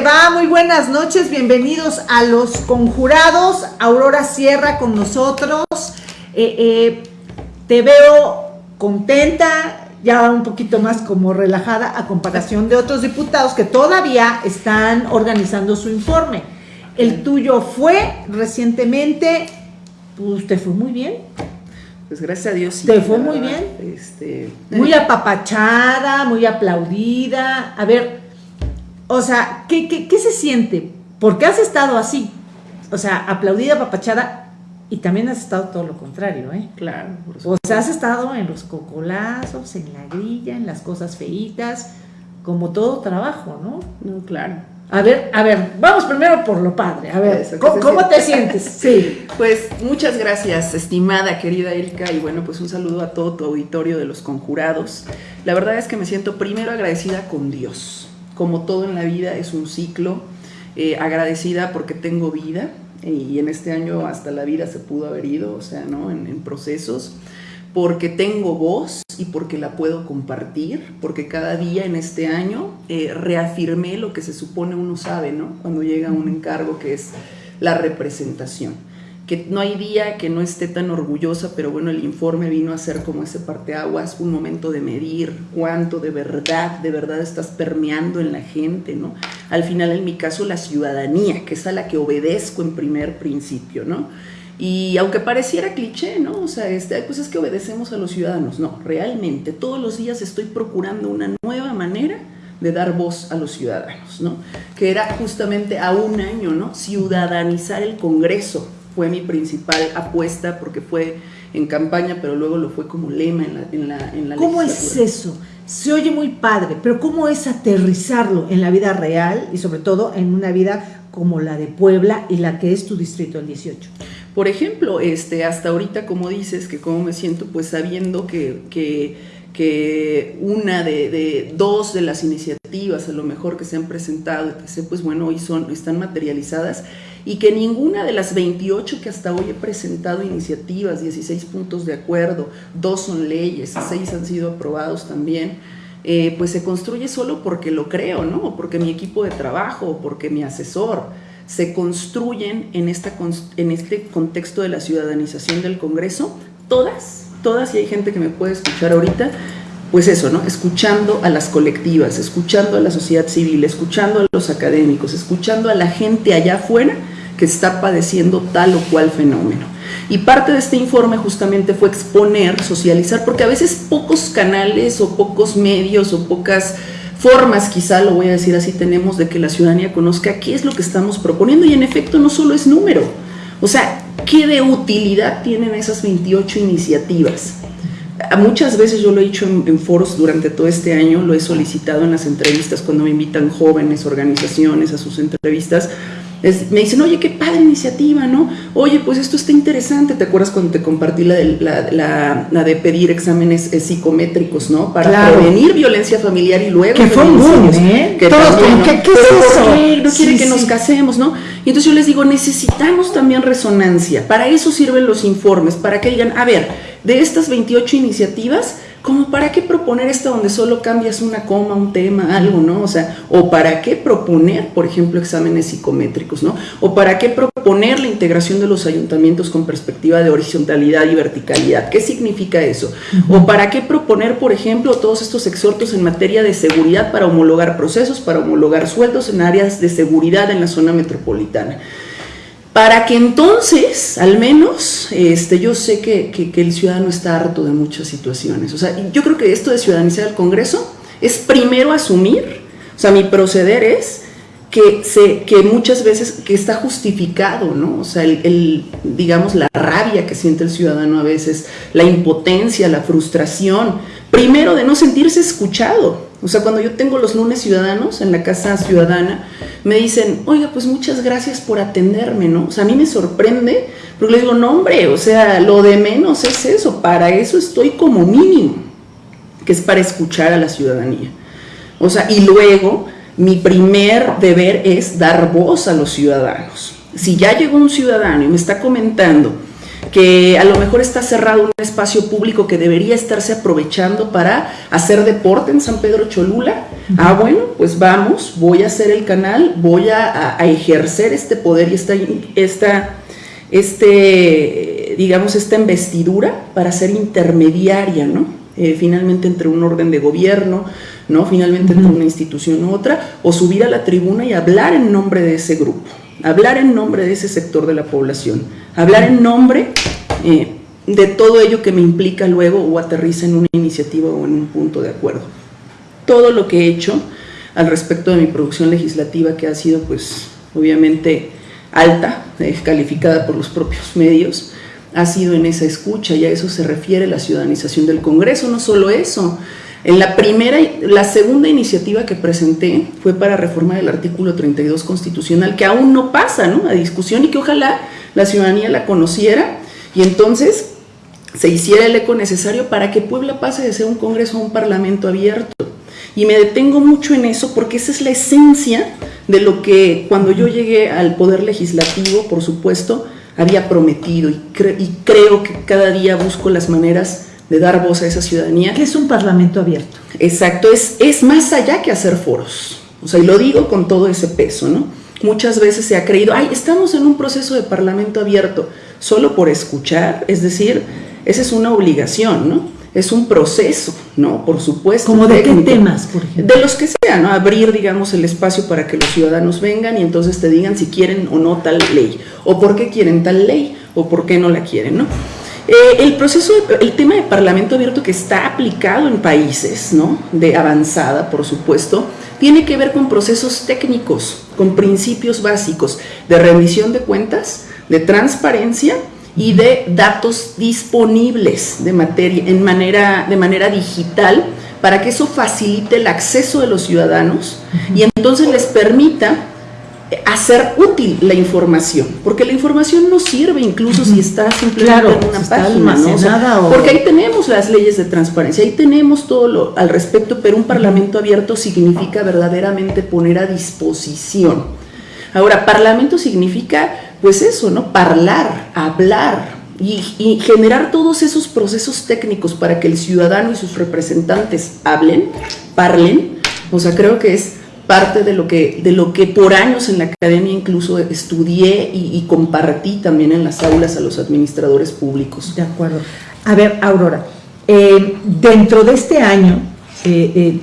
va? Muy buenas noches, bienvenidos a Los Conjurados. Aurora Sierra con nosotros. Eh, eh, te veo contenta, ya un poquito más como relajada a comparación de otros diputados que todavía están organizando su informe. El tuyo fue recientemente, pues te fue muy bien. Pues gracias a Dios. Sí, ¿Te fue muy bien? Este, muy apapachada, muy aplaudida. A ver, o sea, ¿qué, qué, qué se siente? Porque has estado así. O sea, aplaudida, apapachada, y también has estado todo lo contrario, ¿eh? Claro. o sea, has estado en los cocolazos, en la grilla, en las cosas feitas, como todo trabajo, ¿no? No, claro. A ver, a ver, vamos primero por lo padre. A ver, Eso, ¿cómo, ¿cómo te sientes? Sí. Pues muchas gracias, estimada, querida Erika, y bueno, pues un saludo a todo tu auditorio de los conjurados. La verdad es que me siento primero agradecida con Dios. Como todo en la vida es un ciclo, eh, agradecida porque tengo vida, y en este año hasta la vida se pudo haber ido, o sea, ¿no? En, procesos, porque tengo voz y porque la puedo compartir, porque cada día en este año eh, reafirmé lo que se supone uno sabe, ¿no? Cuando llega un encargo que es la representación. Que no hay día que no esté tan orgullosa, pero bueno, el informe vino a ser como ese parteaguas, un momento de medir cuánto de verdad, de verdad estás permeando en la gente, ¿no? Al final, en mi caso, la ciudadanía, que es a la que obedezco en primer principio, ¿no? Y aunque pareciera cliché, ¿no? O sea, este, pues es que obedecemos a los ciudadanos. No, realmente todos los días estoy procurando una nueva manera de dar voz a los ciudadanos, ¿no? Que era justamente a un año, ¿no? Ciudadanizar el Congreso fue mi principal apuesta porque fue en campaña, pero luego lo fue como lema en la, en la, en la ¿Cómo es eso? Se oye muy padre, pero ¿cómo es aterrizarlo en la vida real y sobre todo en una vida como la de Puebla y la que es tu distrito, el 18? Por ejemplo, este, hasta ahorita, como dices, que cómo me siento, pues sabiendo que, que, que una de, de, dos de las iniciativas, a lo mejor que se han presentado, pues bueno, hoy son, están materializadas, y que ninguna de las 28 que hasta hoy he presentado iniciativas, 16 puntos de acuerdo, dos son leyes, seis han sido aprobados también, eh, pues se construye solo porque lo creo, ¿no? Porque mi equipo de trabajo, porque mi asesor, se construyen en, esta, en este contexto de la ciudadanización del Congreso, todas, todas, y hay gente que me puede escuchar ahorita, pues eso, ¿no? Escuchando a las colectivas, escuchando a la sociedad civil, escuchando a los académicos, escuchando a la gente allá afuera, que está padeciendo tal o cual fenómeno. Y parte de este informe justamente fue exponer, socializar, porque a veces pocos canales o pocos medios o pocas formas, quizá lo voy a decir así, tenemos de que la ciudadanía conozca qué es lo que estamos proponiendo y en efecto no solo es número, o sea, qué de utilidad tienen esas 28 iniciativas. Muchas veces yo lo he dicho en, en, foros durante todo este año, lo he solicitado en las entrevistas cuando me invitan jóvenes, organizaciones a sus entrevistas, es, me dicen, oye, qué padre iniciativa, ¿no? Oye, pues esto está interesante. ¿Te acuerdas cuando te compartí la de, la, la, la de pedir exámenes eh, psicométricos, ¿no? Para claro. prevenir violencia familiar y luego... Que fue un boom, ¿eh? Que Todos también, ¿no? ¿qué, qué es eso? Qué? No quiere sí, que sí. nos casemos, ¿no? Y entonces yo les digo, necesitamos también resonancia. Para eso sirven los informes, para que digan, a ver, de estas 28 iniciativas, como para qué proponer esta donde solo cambias una coma, un tema, algo, ¿no? O sea, o para qué proponer, por ejemplo, exámenes psicométricos, ¿no? O para qué proponer la integración de los ayuntamientos con perspectiva de horizontalidad y verticalidad. ¿Qué significa eso? O para qué proponer, por ejemplo, todos estos exhortos en materia de seguridad para homologar procesos, para homologar sueldos en áreas de seguridad en la zona metropolitana para que entonces, al menos, este, yo sé que, que, que, el ciudadano está harto de muchas situaciones. O sea, yo creo que esto de ciudadanizar el Congreso es primero asumir, o sea, mi proceder es que, se, que muchas veces que está justificado, ¿no? O sea, el, el, digamos, la rabia que siente el ciudadano a veces, la impotencia, la frustración, primero de no sentirse escuchado. O sea, cuando yo tengo los lunes ciudadanos en la casa ciudadana, me dicen, oiga, pues muchas gracias por atenderme, ¿no? O sea, a mí me sorprende, porque le digo, no, hombre, o sea, lo de menos es eso, para eso estoy como mínimo, que es para escuchar a la ciudadanía. O sea, y luego, mi primer deber es dar voz a los ciudadanos. Si ya llegó un ciudadano y me está comentando que a lo mejor está cerrado un espacio público que debería estarse aprovechando para hacer deporte en San Pedro Cholula. Ah, bueno, pues vamos, voy a hacer el canal, voy a, ejercer este poder y esta, esta, este, digamos, esta investidura para ser intermediaria, ¿no? Eh, finalmente entre un orden de gobierno, ¿no? Finalmente entre una institución u otra, o subir a la tribuna y hablar en nombre de ese grupo hablar en nombre de ese sector de la población, hablar en nombre eh, de todo ello que me implica luego o aterriza en una iniciativa o en un punto de acuerdo. Todo lo que he hecho al respecto de mi producción legislativa, que ha sido pues obviamente alta, eh, calificada por los propios medios, ha sido en esa escucha y a eso se refiere la ciudadanización del Congreso, no solo eso, en la primera, la segunda iniciativa que presenté fue para reformar el artículo 32 constitucional, que aún no pasa ¿no? a discusión y que ojalá la ciudadanía la conociera y entonces se hiciera el eco necesario para que Puebla pase de ser un congreso a un parlamento abierto. Y me detengo mucho en eso porque esa es la esencia de lo que cuando yo llegué al poder legislativo, por supuesto, había prometido y, y creo que cada día busco las maneras de dar voz a esa ciudadanía. ¿Qué es un parlamento abierto? Exacto, es, es más allá que hacer foros. O sea, y lo digo con todo ese peso, ¿no? Muchas veces se ha creído, ay, estamos en un proceso de parlamento abierto, solo por escuchar, es decir, esa es una obligación, ¿no? Es un proceso, ¿no? Por supuesto. ¿Como de qué temas, por ejemplo? De los que sean, ¿no? Abrir, digamos, el espacio para que los ciudadanos vengan y entonces te digan si quieren o no tal ley, o por qué quieren tal ley, o por qué no la quieren, ¿no? Eh, el proceso, el tema de parlamento abierto que está aplicado en países ¿no? de avanzada, por supuesto, tiene que ver con procesos técnicos, con principios básicos de rendición de cuentas, de transparencia y de datos disponibles de materia, en manera, de manera digital para que eso facilite el acceso de los ciudadanos y entonces les permita hacer útil la información, porque la información no sirve incluso si está simplemente en una página, ¿no? porque ahí tenemos las leyes de transparencia, ahí tenemos todo lo al respecto, pero un parlamento abierto significa verdaderamente poner a disposición. Ahora, parlamento significa, pues eso, ¿no? Parlar, hablar, y, y, generar todos esos procesos técnicos para que el ciudadano y sus representantes hablen, parlen, o sea, creo que es parte de lo que, de lo que por años en la academia incluso estudié y, compartí también en las aulas a los administradores públicos. De acuerdo. A ver, Aurora, eh, dentro de este año, eh, eh,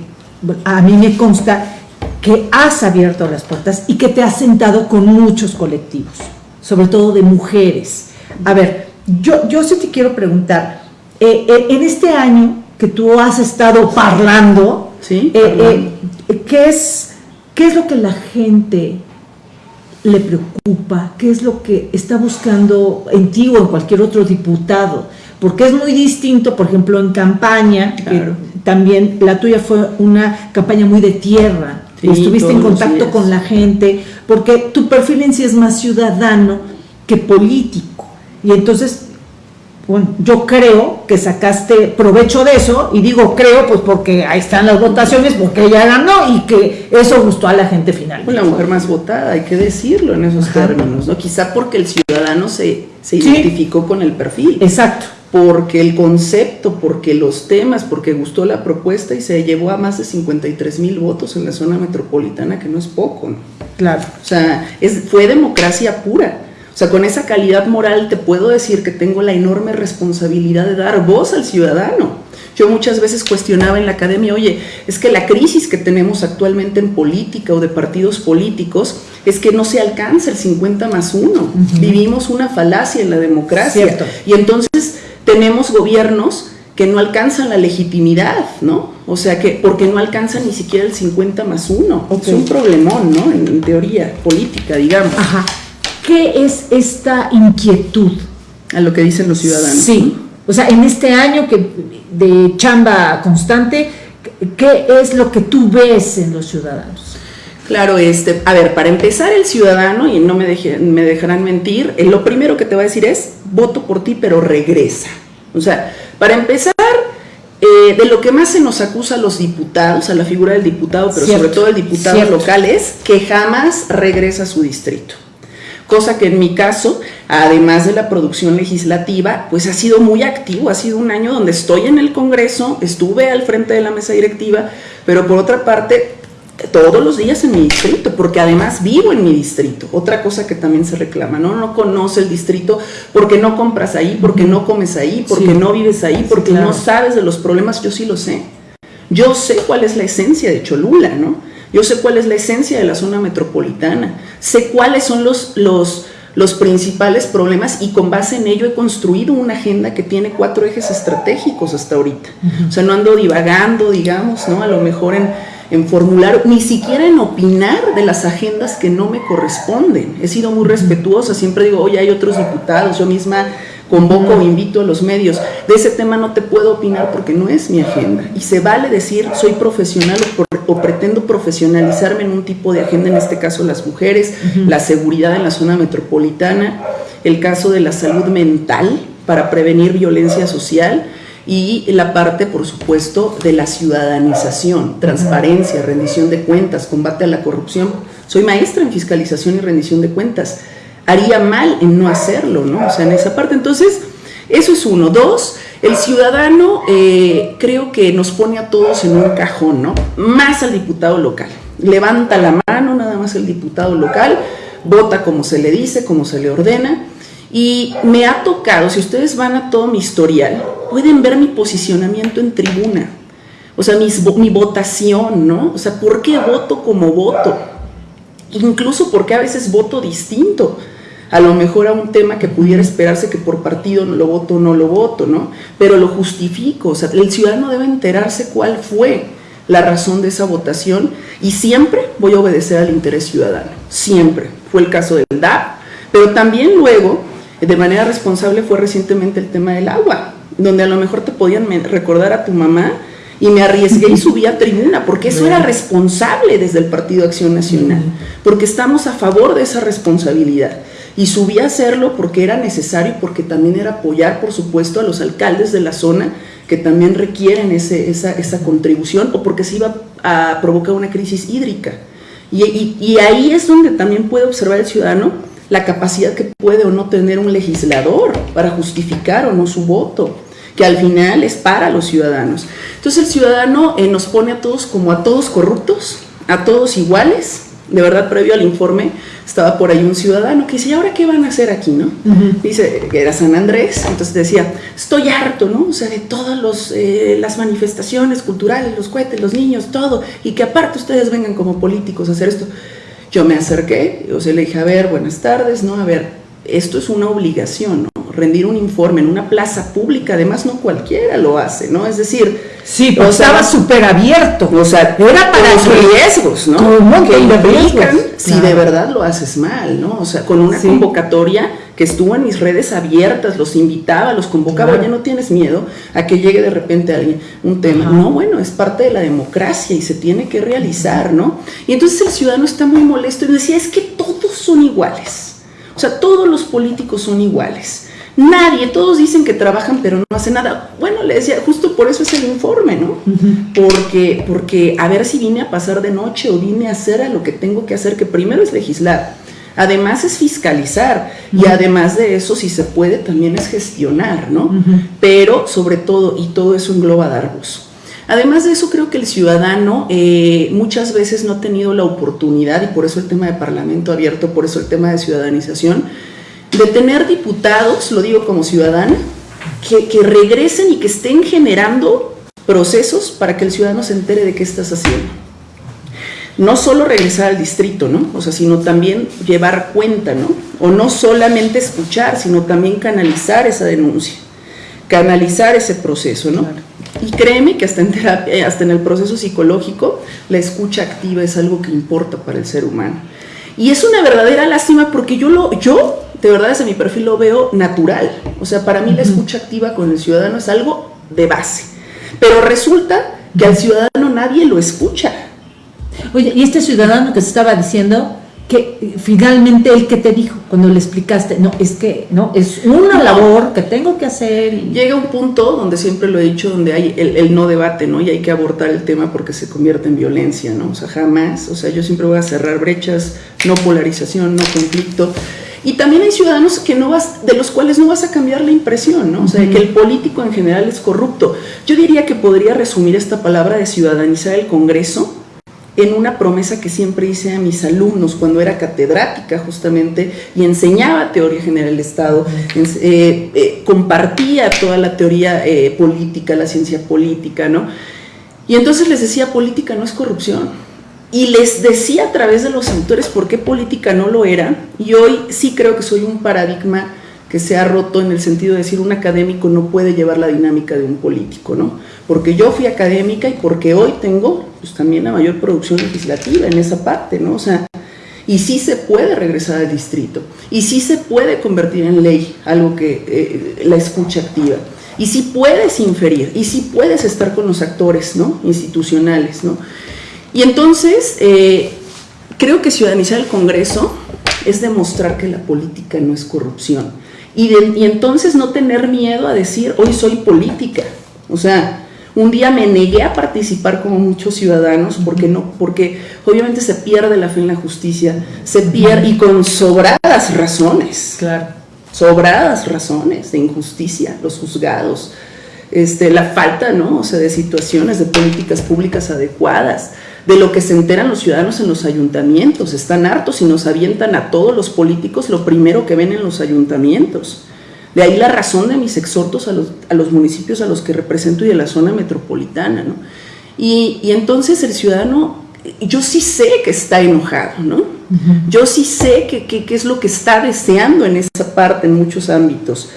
a mí me consta que has abierto las puertas y que te has sentado con muchos colectivos, sobre todo de mujeres. A ver, yo, yo sí te quiero preguntar, en este año que tú has estado parlando, ¿Sí? ¿qué es ¿Qué es lo que la gente le preocupa? ¿Qué es lo que está buscando en ti o en cualquier otro diputado? Porque es muy distinto, por ejemplo, en campaña, que también la tuya fue una campaña muy de tierra, estuviste en contacto con la gente, porque tu perfil en sí es más ciudadano que político. Y entonces bueno, yo creo que sacaste provecho de eso, y digo creo, pues porque ahí están las votaciones, porque ella ganó y que eso gustó a la gente finalmente. Pues la mujer más votada, hay que decirlo en esos términos, ¿no? Quizá porque el ciudadano se, se identificó con el perfil. Exacto. Porque el concepto, porque los temas, porque gustó la propuesta y se llevó a más de 53 mil votos en la zona metropolitana, que no es poco, ¿no? Claro. O sea, es, fue democracia pura o sea, con esa calidad moral te puedo decir que tengo la enorme responsabilidad de dar voz al ciudadano. Yo muchas veces cuestionaba en la academia, oye, es que la crisis que tenemos actualmente en política o de partidos políticos es que no se alcanza el 50 más 1. Vivimos una falacia en la democracia. Y entonces tenemos gobiernos que no alcanzan la legitimidad, ¿no? O sea, que porque no alcanzan ni siquiera el 50 más 1. Es un problemón, ¿no? En, teoría política, digamos. Ajá. ¿Qué es esta inquietud? A lo que dicen los ciudadanos. Sí, o sea, en este año que de chamba constante, ¿qué es lo que tú ves en los ciudadanos? Claro, este, a ver, para empezar el ciudadano, y no me, me dejarán mentir, eh, lo primero que te va a decir es, voto por ti, pero regresa. O sea, para empezar, eh, de lo que más se nos acusa a los diputados, a la figura del diputado, pero sobre todo el diputado local, es que jamás regresa a su distrito cosa que en mi caso, además de la producción legislativa, pues ha sido muy activo, ha sido un año donde estoy en el Congreso, estuve al frente de la mesa directiva, pero por otra parte, todos los días en mi distrito, porque además vivo en mi distrito. Otra cosa que también se reclama, ¿no? No conoce el distrito porque no compras ahí, porque no comes ahí, porque no vives ahí, porque no sabes de los problemas, yo sí lo sé. Yo sé cuál es la esencia de Cholula, ¿no? Yo sé cuál es la esencia de la zona metropolitana, sé cuáles son los, los, los principales problemas y con base en ello he construido una agenda que tiene cuatro ejes estratégicos hasta ahorita. O sea, no ando divagando, digamos, ¿no? A lo mejor en, en formular, ni siquiera en opinar de las agendas que no me corresponden. He sido muy respetuosa, siempre digo, oye, hay otros diputados, yo misma convoco o invito a los medios. De ese tema no te puedo opinar porque no es mi agenda. Y se vale decir soy profesional o, pretendo profesionalizarme en un tipo de agenda, en este caso las mujeres, la seguridad en la zona metropolitana, el caso de la salud mental para prevenir violencia social y la parte, por supuesto, de la ciudadanización, transparencia, rendición de cuentas, combate a la corrupción. Soy maestra en fiscalización y rendición de cuentas haría mal en no hacerlo, ¿no? O sea, en esa parte. Entonces, eso es uno. Dos, el ciudadano eh, creo que nos pone a todos en un cajón, ¿no? Más al diputado local. Levanta la mano nada más el diputado local, vota como se le dice, como se le ordena. Y me ha tocado, si ustedes van a todo mi historial, pueden ver mi posicionamiento en tribuna. O sea, mi votación, ¿no? O sea, ¿por qué voto como voto? Incluso porque a veces voto distinto a lo mejor a un tema que pudiera esperarse que por partido lo voto o no lo voto, ¿no? Pero lo justifico, o sea, el ciudadano debe enterarse cuál fue la razón de esa votación y siempre voy a obedecer al interés ciudadano, siempre. Fue el caso del DAP, pero también luego, de manera responsable, fue recientemente el tema del agua, donde a lo mejor te podían recordar a tu mamá y me arriesgué y subí a tribuna, porque eso era responsable desde el Partido Acción Nacional, porque estamos a favor de esa responsabilidad. Y subí a hacerlo porque era necesario, porque también era apoyar, por supuesto, a los alcaldes de la zona que también requieren ese, esa, esa, contribución o porque se iba a provocar una crisis hídrica. Y, y, ahí es donde también puede observar el ciudadano la capacidad que puede o no tener un legislador para justificar o no su voto, que al final es para los ciudadanos. Entonces el ciudadano eh, nos pone a todos como a todos corruptos, a todos iguales, de verdad previo al informe estaba por ahí un ciudadano que dice, ¿y ahora qué van a hacer aquí, no? Dice, que era San Andrés, entonces decía, estoy harto, ¿no? O sea, de todas eh, las manifestaciones culturales, los cohetes, los niños, todo, y que aparte ustedes vengan como políticos a hacer esto. Yo me acerqué, o sea, le dije, a ver, buenas tardes, ¿no? A ver, esto es una obligación, ¿no? rendir un informe en una plaza pública, además no cualquiera lo hace, ¿no? Es decir, sí, pero estaba súper abierto, o sea, era para los riesgos, ¿no? que implican si de verdad lo haces mal, ¿no? O sea, con una convocatoria que estuvo en mis redes abiertas, los invitaba, los convocaba, ya no tienes miedo a que llegue de repente alguien, un tema. No, bueno, es parte de la democracia y se tiene que realizar, ¿no? Y entonces el ciudadano está muy molesto y decía, es que todos son iguales. O sea, todos los políticos son iguales. Nadie, todos dicen que trabajan pero no hacen nada. Bueno, le decía, justo por eso es el informe, ¿no? Porque, porque a ver si vine a pasar de noche o vine a hacer a lo que tengo que hacer, que primero es legislar, además es fiscalizar y además de eso, si se puede, también es gestionar, ¿no? Pero sobre todo, y todo eso engloba dar voz. Además de eso, creo que el ciudadano eh, muchas veces no ha tenido la oportunidad, y por eso el tema de parlamento abierto, por eso el tema de ciudadanización, de tener diputados, lo digo como ciudadana, que, regresen y que estén generando procesos para que el ciudadano se entere de qué estás haciendo. No solo regresar al distrito, ¿no? O sea, sino también llevar cuenta, ¿no? O no solamente escuchar, sino también canalizar esa denuncia, canalizar ese proceso, ¿no? Y créeme que hasta en terapia, hasta en el proceso psicológico, la escucha activa es algo que importa para el ser humano. Y es una verdadera lástima porque yo lo, yo de verdad desde mi perfil lo veo natural. O sea, para mí la escucha activa con el ciudadano es algo de base. Pero resulta que al ciudadano nadie lo escucha. Oye, y este ciudadano que se estaba diciendo, que finalmente él que te dijo cuando le explicaste, no, es que no, es una labor que tengo que hacer. Llega un punto donde siempre lo he dicho, donde hay el, el, no debate, ¿no? Y hay que abortar el tema porque se convierte en violencia, ¿no? O sea, jamás, o sea, yo siempre voy a cerrar brechas, no polarización, no conflicto. Y también hay ciudadanos que no vas, de los cuales no vas a cambiar la impresión, ¿no? O sea, que el político en general es corrupto. Yo diría que podría resumir esta palabra de ciudadanizar el Congreso en una promesa que siempre hice a mis alumnos cuando era catedrática justamente y enseñaba teoría general del Estado, eh, eh, compartía toda la teoría eh, política, la ciencia política, ¿no? Y entonces les decía, política no es corrupción. Y les decía a través de los autores por qué política no lo era. Y hoy sí creo que soy un paradigma que se ha roto en el sentido de decir un académico no puede llevar la dinámica de un político, ¿no? Porque yo fui académica y porque hoy tengo pues, también la mayor producción legislativa en esa parte, ¿no? O sea, y sí se puede regresar al distrito, y sí se puede convertir en ley algo que eh, la escucha activa, y sí puedes inferir, y sí puedes estar con los actores, ¿no? Institucionales, ¿no? Y entonces, eh, creo que ciudadanizar el Congreso es demostrar que la política no es corrupción. Y, y entonces no tener miedo a decir, hoy soy política. O sea, un día me negué a participar como muchos ciudadanos porque no, porque obviamente se pierde la fe en la justicia, se pierde y con sobradas razones. Claro. Sobradas razones de injusticia, los juzgados, este, la falta, ¿no? O sea, de situaciones, de políticas públicas adecuadas de lo que se enteran los ciudadanos en los ayuntamientos. Están hartos y nos avientan a todos los políticos lo primero que ven en los ayuntamientos. De ahí la razón de mis exhortos a los, municipios a los que represento y de la zona metropolitana. ¿no? Y, entonces el ciudadano, yo sí sé que está enojado, ¿no? Yo sí sé que, que, es lo que está deseando en esa parte, en muchos ámbitos,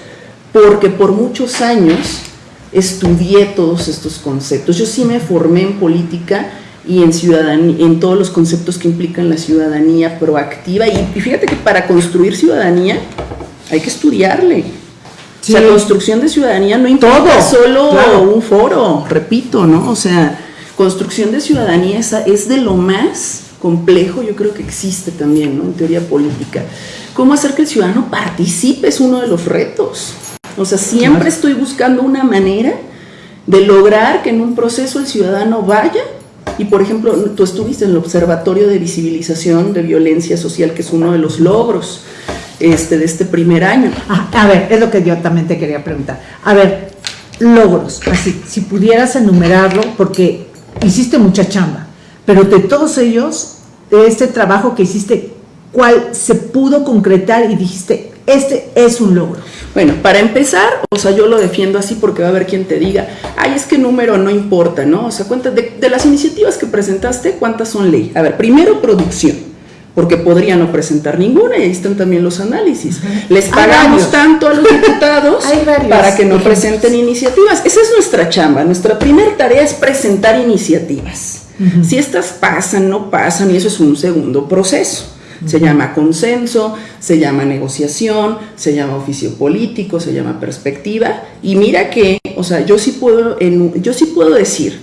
porque por muchos años estudié todos estos conceptos. Yo sí me formé en política y en, ciudadanía, en todos los conceptos que implican la ciudadanía proactiva. Y, fíjate que para construir ciudadanía hay que estudiarle. O sea, la construcción de ciudadanía no implica solo un foro, repito, ¿no? O sea, construcción de ciudadanía es, es de lo más complejo, yo creo que existe también, ¿no? En teoría política. ¿Cómo hacer que el ciudadano participe es uno de los retos? O sea, siempre estoy buscando una manera de lograr que en un proceso el ciudadano vaya y por ejemplo, tú estuviste en el Observatorio de Visibilización de Violencia Social, que es uno de los logros este, de este primer año. Ah, a ver, es lo que yo también te quería preguntar. A ver, logros, así, si pudieras enumerarlo, porque hiciste mucha chamba, pero de todos ellos, de este trabajo que hiciste, ¿cuál se pudo concretar y dijiste, este es un logro? Bueno, para empezar, o sea, yo lo defiendo así porque va a haber quien te diga, ay, es que número no importa, ¿no? O sea, cuenta de, las iniciativas que presentaste, ¿cuántas son ley? A ver, primero producción, porque podría no presentar ninguna y ahí están también los análisis. Les pagamos tanto a los diputados para que no presenten iniciativas. Esa es nuestra chamba, nuestra primera tarea es presentar iniciativas. Si estas pasan, no pasan, y eso es un segundo proceso. Se llama consenso, se llama negociación, se llama oficio político, se llama perspectiva. Y mira que, o sea, yo sí puedo, yo sí puedo decir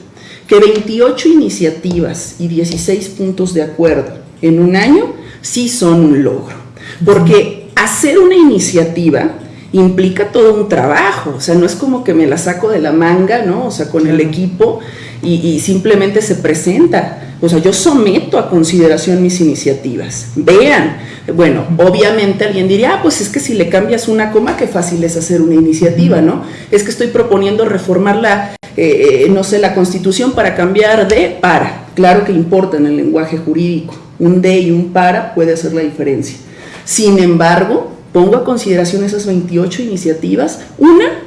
que 28 iniciativas y 16 puntos de acuerdo en un año sí son un logro. Porque hacer una iniciativa implica todo un trabajo, o sea, no es como que me la saco de la manga, ¿no? O sea, con el equipo y simplemente se presenta o sea, yo someto a consideración mis iniciativas. Vean, bueno, obviamente alguien diría, ah, pues es que si le cambias una coma, qué fácil es hacer una iniciativa, ¿no? Es que estoy proponiendo reformar la, eh, eh, no sé, la constitución para cambiar de para. Claro que importa en el lenguaje jurídico. Un de y un para puede hacer la diferencia. Sin embargo, pongo a consideración esas 28 iniciativas. Una,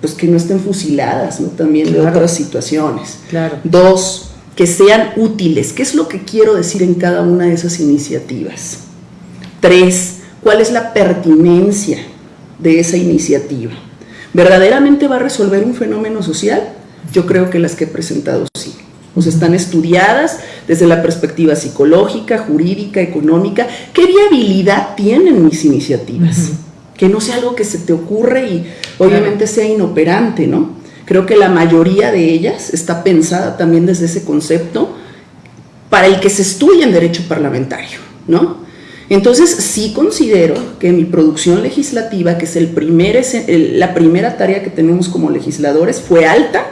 pues que no estén fusiladas, ¿no? También de otras situaciones. Claro. Dos, que sean útiles. ¿Qué es lo que quiero decir en cada una de esas iniciativas? Tres, ¿cuál es la pertinencia de esa iniciativa? ¿Verdaderamente va a resolver un fenómeno social? Yo creo que las que he presentado sí. O sea, están estudiadas desde la perspectiva psicológica, jurídica, económica. ¿Qué viabilidad tienen mis iniciativas? Que no sea algo que se te ocurre y obviamente sea inoperante, ¿no? Creo que la mayoría de ellas está pensada también desde ese concepto para el que se estudia en derecho parlamentario, ¿no? Entonces sí considero que mi producción legislativa, que es el primer, la primera tarea que tenemos como legisladores, fue alta,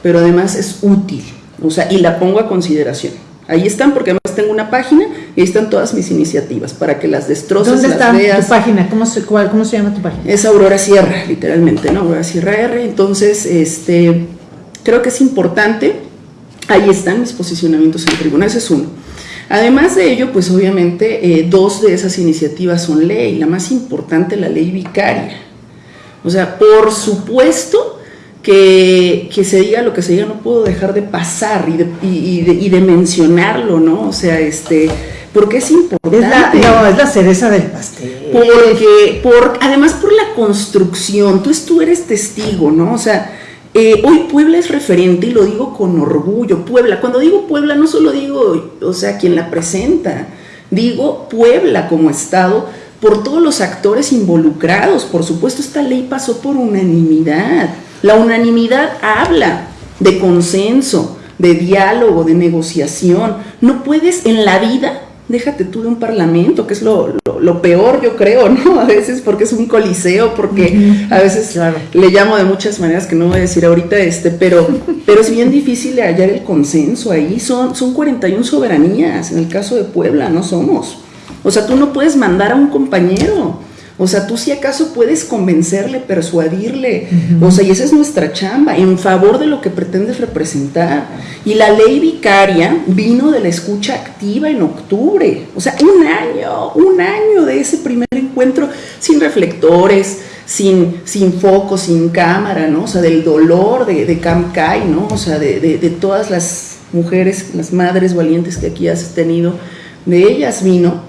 pero además es útil, o sea, y la pongo a consideración. Ahí están porque además tengo una página y ahí están todas mis iniciativas para que las destroces, ¿Dónde las está veas. tu página? ¿Cómo se, cuál, ¿Cómo se llama tu página? Es Aurora Sierra, literalmente, ¿no? Aurora Sierra R. Entonces, este, creo que es importante. Ahí están mis posicionamientos en tribunal, ese es uno. Además de ello, pues obviamente eh, dos de esas iniciativas son ley. La más importante, la ley vicaria. O sea, por supuesto que, que, se diga lo que se diga, no puedo dejar de pasar y de, y, de, y de, mencionarlo, ¿no? O sea, este, porque es importante. Es la, no, es la cereza del pastel. Porque, por, además por la construcción, tú, tú eres testigo, ¿no? O sea, eh, hoy Puebla es referente y lo digo con orgullo, Puebla. Cuando digo Puebla no solo digo, o sea, quien la presenta, digo Puebla como Estado por todos los actores involucrados. Por supuesto, esta ley pasó por unanimidad. La unanimidad habla de consenso, de diálogo, de negociación. No puedes en la vida, déjate tú de un parlamento, que es lo, lo, lo peor yo creo, ¿no? A veces porque es un coliseo, porque uh -huh. a veces claro. le llamo de muchas maneras que no voy a decir ahorita, este, pero, pero es bien difícil hallar el consenso ahí. Son, son 41 soberanías, en el caso de Puebla no somos. O sea, tú no puedes mandar a un compañero. O sea, tú si acaso puedes convencerle, persuadirle, uh -huh. o sea, y esa es nuestra chamba, en favor de lo que pretendes representar. Y la ley vicaria vino de la escucha activa en octubre, o sea, un año, un año de ese primer encuentro sin reflectores, sin, sin foco, sin cámara, ¿no? O sea, del dolor de, de Camcay, ¿no? O sea, de, de, de todas las mujeres, las madres valientes que aquí has tenido, de ellas vino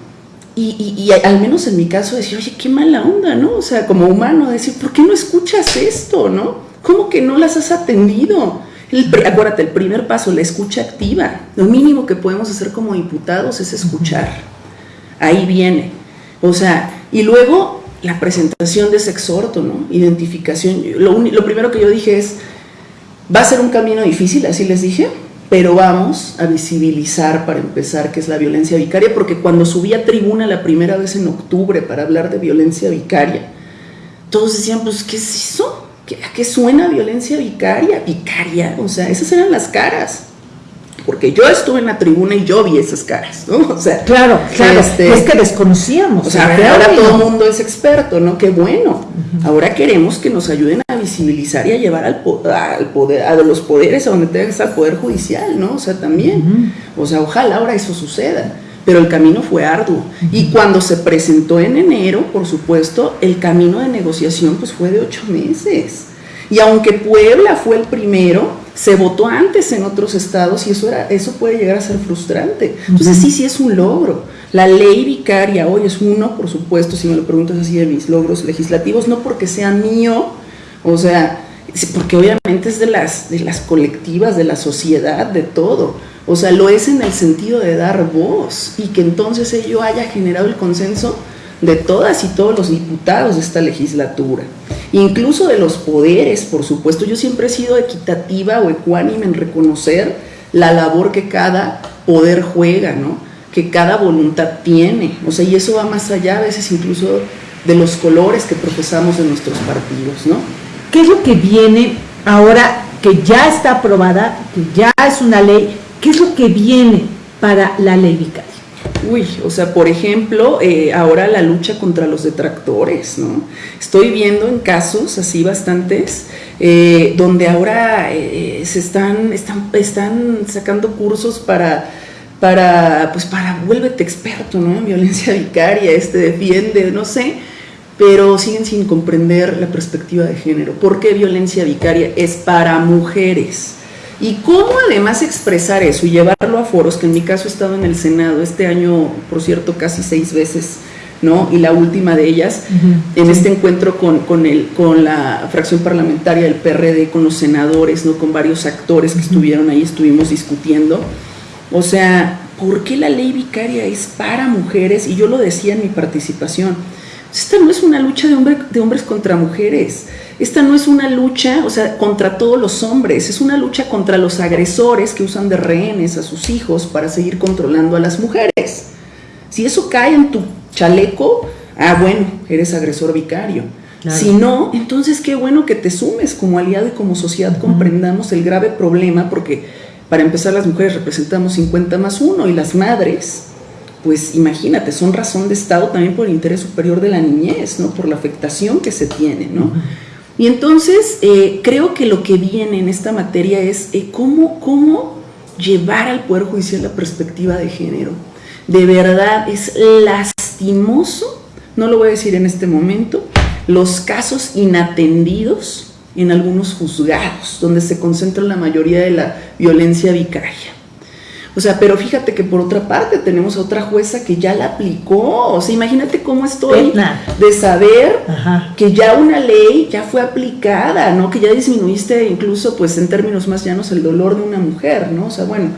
y, y, y, al menos en mi caso decir, oye, qué mala onda, ¿no? O sea, como humano, decir, ¿por qué no escuchas esto, no? ¿Cómo que no las has atendido? El, acuérdate, el primer paso, la escucha activa. Lo mínimo que podemos hacer como diputados es escuchar. Ahí viene. O sea, y luego la presentación de ese exhorto, ¿no? Identificación. Lo, lo primero que yo dije es, va a ser un camino difícil, así les dije, pero vamos a visibilizar para empezar qué es la violencia vicaria, porque cuando subí a tribuna la primera vez en octubre para hablar de violencia vicaria, todos decían, pues, ¿qué es eso? ¿A qué suena violencia vicaria? Vicaria, o sea, esas eran las caras. Porque yo estuve en la tribuna y yo vi esas caras, ¿no? O sea, claro, claro, este, es que desconocíamos. O sea, ahora todo el mundo es experto, ¿no? Qué bueno. Uh -huh. Ahora queremos que nos ayuden a visibilizar y a llevar al, al poder, a los poderes a donde tenga que estar el poder judicial, ¿no? O sea, también. Uh -huh. O sea, ojalá ahora eso suceda. Pero el camino fue arduo. Uh -huh. Y cuando se presentó en enero, por supuesto, el camino de negociación pues fue de ocho meses. Y aunque Puebla fue el primero, se votó antes en otros estados y eso, era, eso puede llegar a ser frustrante. Entonces sí, sí es un logro. La ley vicaria hoy es uno, por supuesto, si me lo preguntas así de mis logros legislativos, no porque sea mío, o sea, porque obviamente es de las, de las colectivas, de la sociedad, de todo. O sea, lo es en el sentido de dar voz y que entonces ello haya generado el consenso de todas y todos los diputados de esta legislatura, incluso de los poderes, por supuesto. Yo siempre he sido equitativa o ecuánime en reconocer la labor que cada poder juega, ¿no? que cada voluntad tiene, o sea, y eso va más allá a veces incluso de los colores que profesamos en nuestros partidos, ¿no? ¿Qué es lo que viene ahora que ya está aprobada, que ya es una ley? ¿Qué es lo que viene para la ley vicaria? Uy, o sea, por ejemplo, eh, ahora la lucha contra los detractores, ¿no? Estoy viendo en casos así bastantes, eh, donde ahora eh, se están, están, están sacando cursos para, para, pues para, vuélvete experto, ¿no? En violencia vicaria, este, defiende, no sé, pero siguen sin comprender la perspectiva de género. ¿Por qué violencia vicaria es para mujeres? Y cómo además expresar eso y llevarlo a foros, que en mi caso he estado en el Senado este año, por cierto, casi seis veces, ¿no? Y la última de ellas, uh -huh, en sí. este encuentro con, con, el, con la fracción parlamentaria del PRD, con los senadores, ¿no? Con varios actores que uh -huh. estuvieron ahí, estuvimos discutiendo. O sea, ¿por qué la ley vicaria es para mujeres? Y yo lo decía en mi participación. Esta no es una lucha de, hombre, de hombres contra mujeres. Esta no es una lucha, o sea, contra todos los hombres, es una lucha contra los agresores que usan de rehenes a sus hijos para seguir controlando a las mujeres. Si eso cae en tu chaleco, ah, bueno, eres agresor vicario. Claro. Si no, entonces qué bueno que te sumes como aliado y como sociedad uh -huh. comprendamos el grave problema, porque Para empezar, las mujeres representamos 50 más 1 y las madres, pues imagínate, son razón de Estado también por el interés superior de la niñez, ¿no? Por la afectación que se tiene, ¿no? Y entonces eh, creo que lo que viene en esta materia es eh, cómo, cómo llevar al Poder Judicial la perspectiva de género. De verdad es lastimoso, no lo voy a decir en este momento, los casos inatendidos en algunos juzgados, donde se concentra la mayoría de la violencia vicaria. O sea, pero fíjate que por otra parte tenemos a otra jueza que ya la aplicó. O sea, imagínate cómo estoy de saber que ya una ley ya fue aplicada, ¿no? Que ya disminuiste incluso, pues en términos más llanos, el dolor de una mujer, ¿no? O sea, bueno,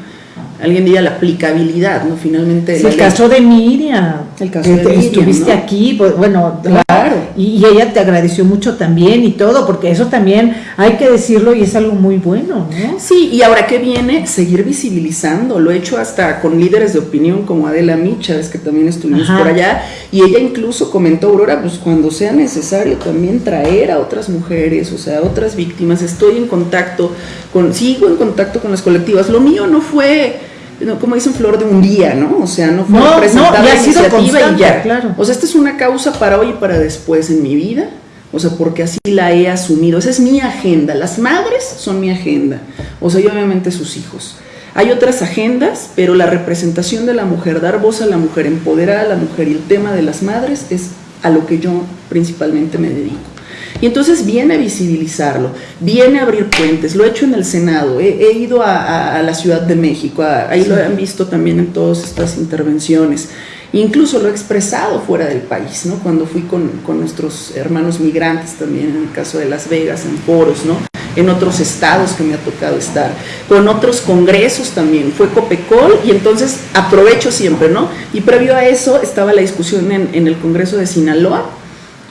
alguien diría la aplicabilidad, ¿no? Finalmente. el caso de Miriam. El caso de Miriam. Estuviste aquí, pues, bueno, claro. Y, ella te agradeció mucho también y todo, porque eso también hay que decirlo y es algo muy bueno, ¿no? Sí, y ahora que viene, seguir visibilizando. Lo he hecho hasta con líderes de opinión como Adela Micha, es que también estuvimos por allá, y ella incluso comentó, Aurora, pues cuando sea necesario también traer a otras mujeres, o sea, a otras víctimas. Estoy en contacto con, sigo en contacto con las colectivas. Lo mío no fue como dicen, flor de un día, ¿no? O sea, no fue no, presentada la iniciativa y ya. Claro. O sea, esta es una causa para hoy y para después en mi vida. O sea, porque así la he asumido. Esa es mi agenda. Las madres son mi agenda. O sea, y obviamente sus hijos. Hay otras agendas, pero la representación de la mujer, dar voz a la mujer, empoderar a la mujer y el tema de las madres es a lo que yo principalmente me dedico. Y entonces viene a visibilizarlo, viene a abrir puentes, lo he hecho en el Senado, he, ido a, la Ciudad de México, ahí lo han visto también en todas estas intervenciones. Incluso lo he expresado fuera del país, ¿no? Cuando fui con, con nuestros hermanos migrantes también, en el caso de Las Vegas, en foros, ¿no? en otros estados que me ha tocado estar, con otros congresos también, fue Copecol y entonces aprovecho siempre, ¿no? Y previo a eso estaba la discusión en, en el Congreso de Sinaloa,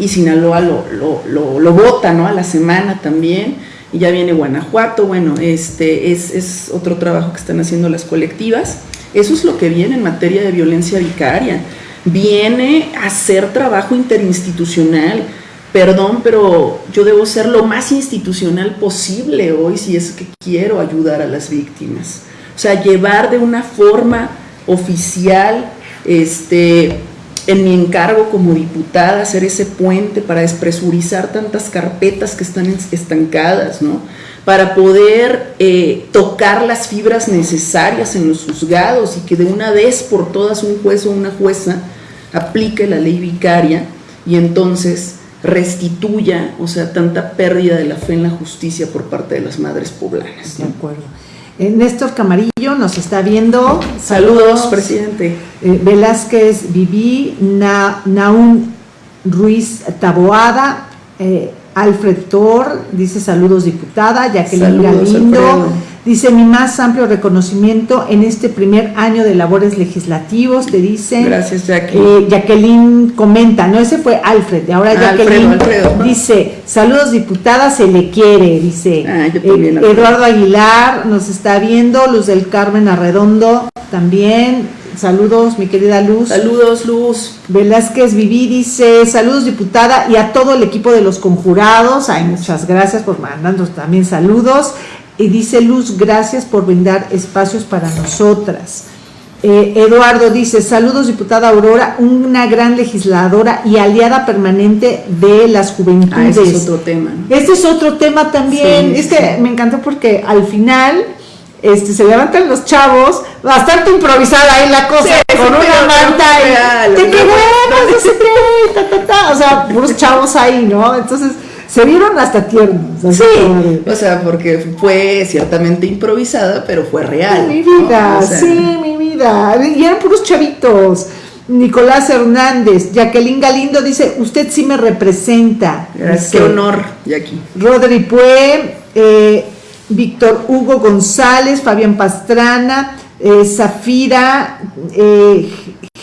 y Sinaloa lo, lo, lo, vota, ¿no? A la semana también, y ya viene Guanajuato, bueno, este es, es, otro trabajo que están haciendo las colectivas. Eso es lo que viene en materia de violencia vicaria. Viene a hacer trabajo interinstitucional. Perdón, pero yo debo ser lo más institucional posible hoy si es que quiero ayudar a las víctimas. O sea, llevar de una forma oficial, este, en mi encargo como diputada, hacer ese puente para despresurizar tantas carpetas que están estancadas, ¿no? Para poder eh, tocar las fibras necesarias en los juzgados y que de una vez por todas un juez o una jueza aplique la ley vicaria y entonces restituya, o sea, tanta pérdida de la fe en la justicia por parte de las madres poblanas. De acuerdo. Néstor Camarillo nos está viendo. Saludos, presidente. Eh, Velázquez Viví, Na, Naun Ruiz Taboada, eh, Alfred Thor, dice saludos diputada, Jacqueline Galindo. Dice, mi más amplio reconocimiento en este primer año de labores legislativos, te dice. Gracias, Jacqueline. Eh, Jacqueline comenta, no, ese fue Alfred, ahora Jacqueline dice, saludos diputada, se le quiere, dice. Ah, eh, Eduardo Aguilar nos está viendo, Luz del Carmen Arredondo también, saludos mi querida Luz. Saludos Luz. Velázquez Viví dice, saludos diputada y a todo el equipo de los conjurados, ay, muchas gracias por mandarnos también saludos. Y dice Luz, gracias por brindar espacios para nosotras. Eh, Eduardo dice, saludos diputada Aurora, una gran legisladora y aliada permanente de las juventudes. Ah, este es otro tema. Este es otro tema también. este me encantó porque al final este, se levantan los chavos, bastante improvisada ahí la cosa, con una manta y te queremos, no sé qué, o sea, puros chavos ahí, ¿no? Entonces se vieron hasta tiernos. Sí, o sea, porque fue ciertamente improvisada, pero fue real. Mi vida, sí, mi vida. Y eran puros chavitos. Nicolás Hernández, Jacqueline Galindo dice, usted sí me representa. Qué honor, Jackie. Rodri Pue, eh, Víctor Hugo González, Fabián Pastrana, eh, Zafira, eh,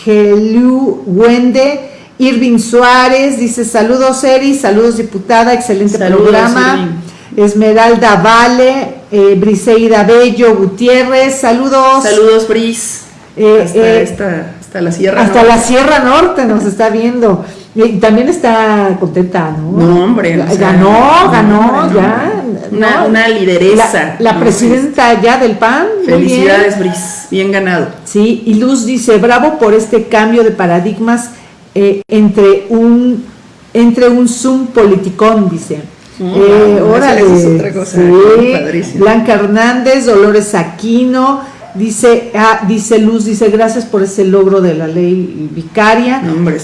Gelu Wende, Irving Suárez dice saludos Eri, saludos diputada, excelente programa. Esmeralda Vale, eh, Briseida Bello Gutiérrez, saludos. Saludos Bris. Eh, hasta, eh, la Sierra Hasta la Sierra Norte nos está viendo. Y también está contenta, ¿no? No, hombre. ganó, ganó, ya. Una, una lideresa. La, presidenta ya del PAN. Felicidades, Bris, bien ganado. Sí, y Luz dice, bravo por este cambio de paradigmas eh, entre un entre un Zoom politicón, dice. eh, órale, es otra cosa. Sí. Blanca Hernández, Dolores Aquino, dice, ah, dice Luz, dice gracias por ese logro de la ley vicaria. No, hombre,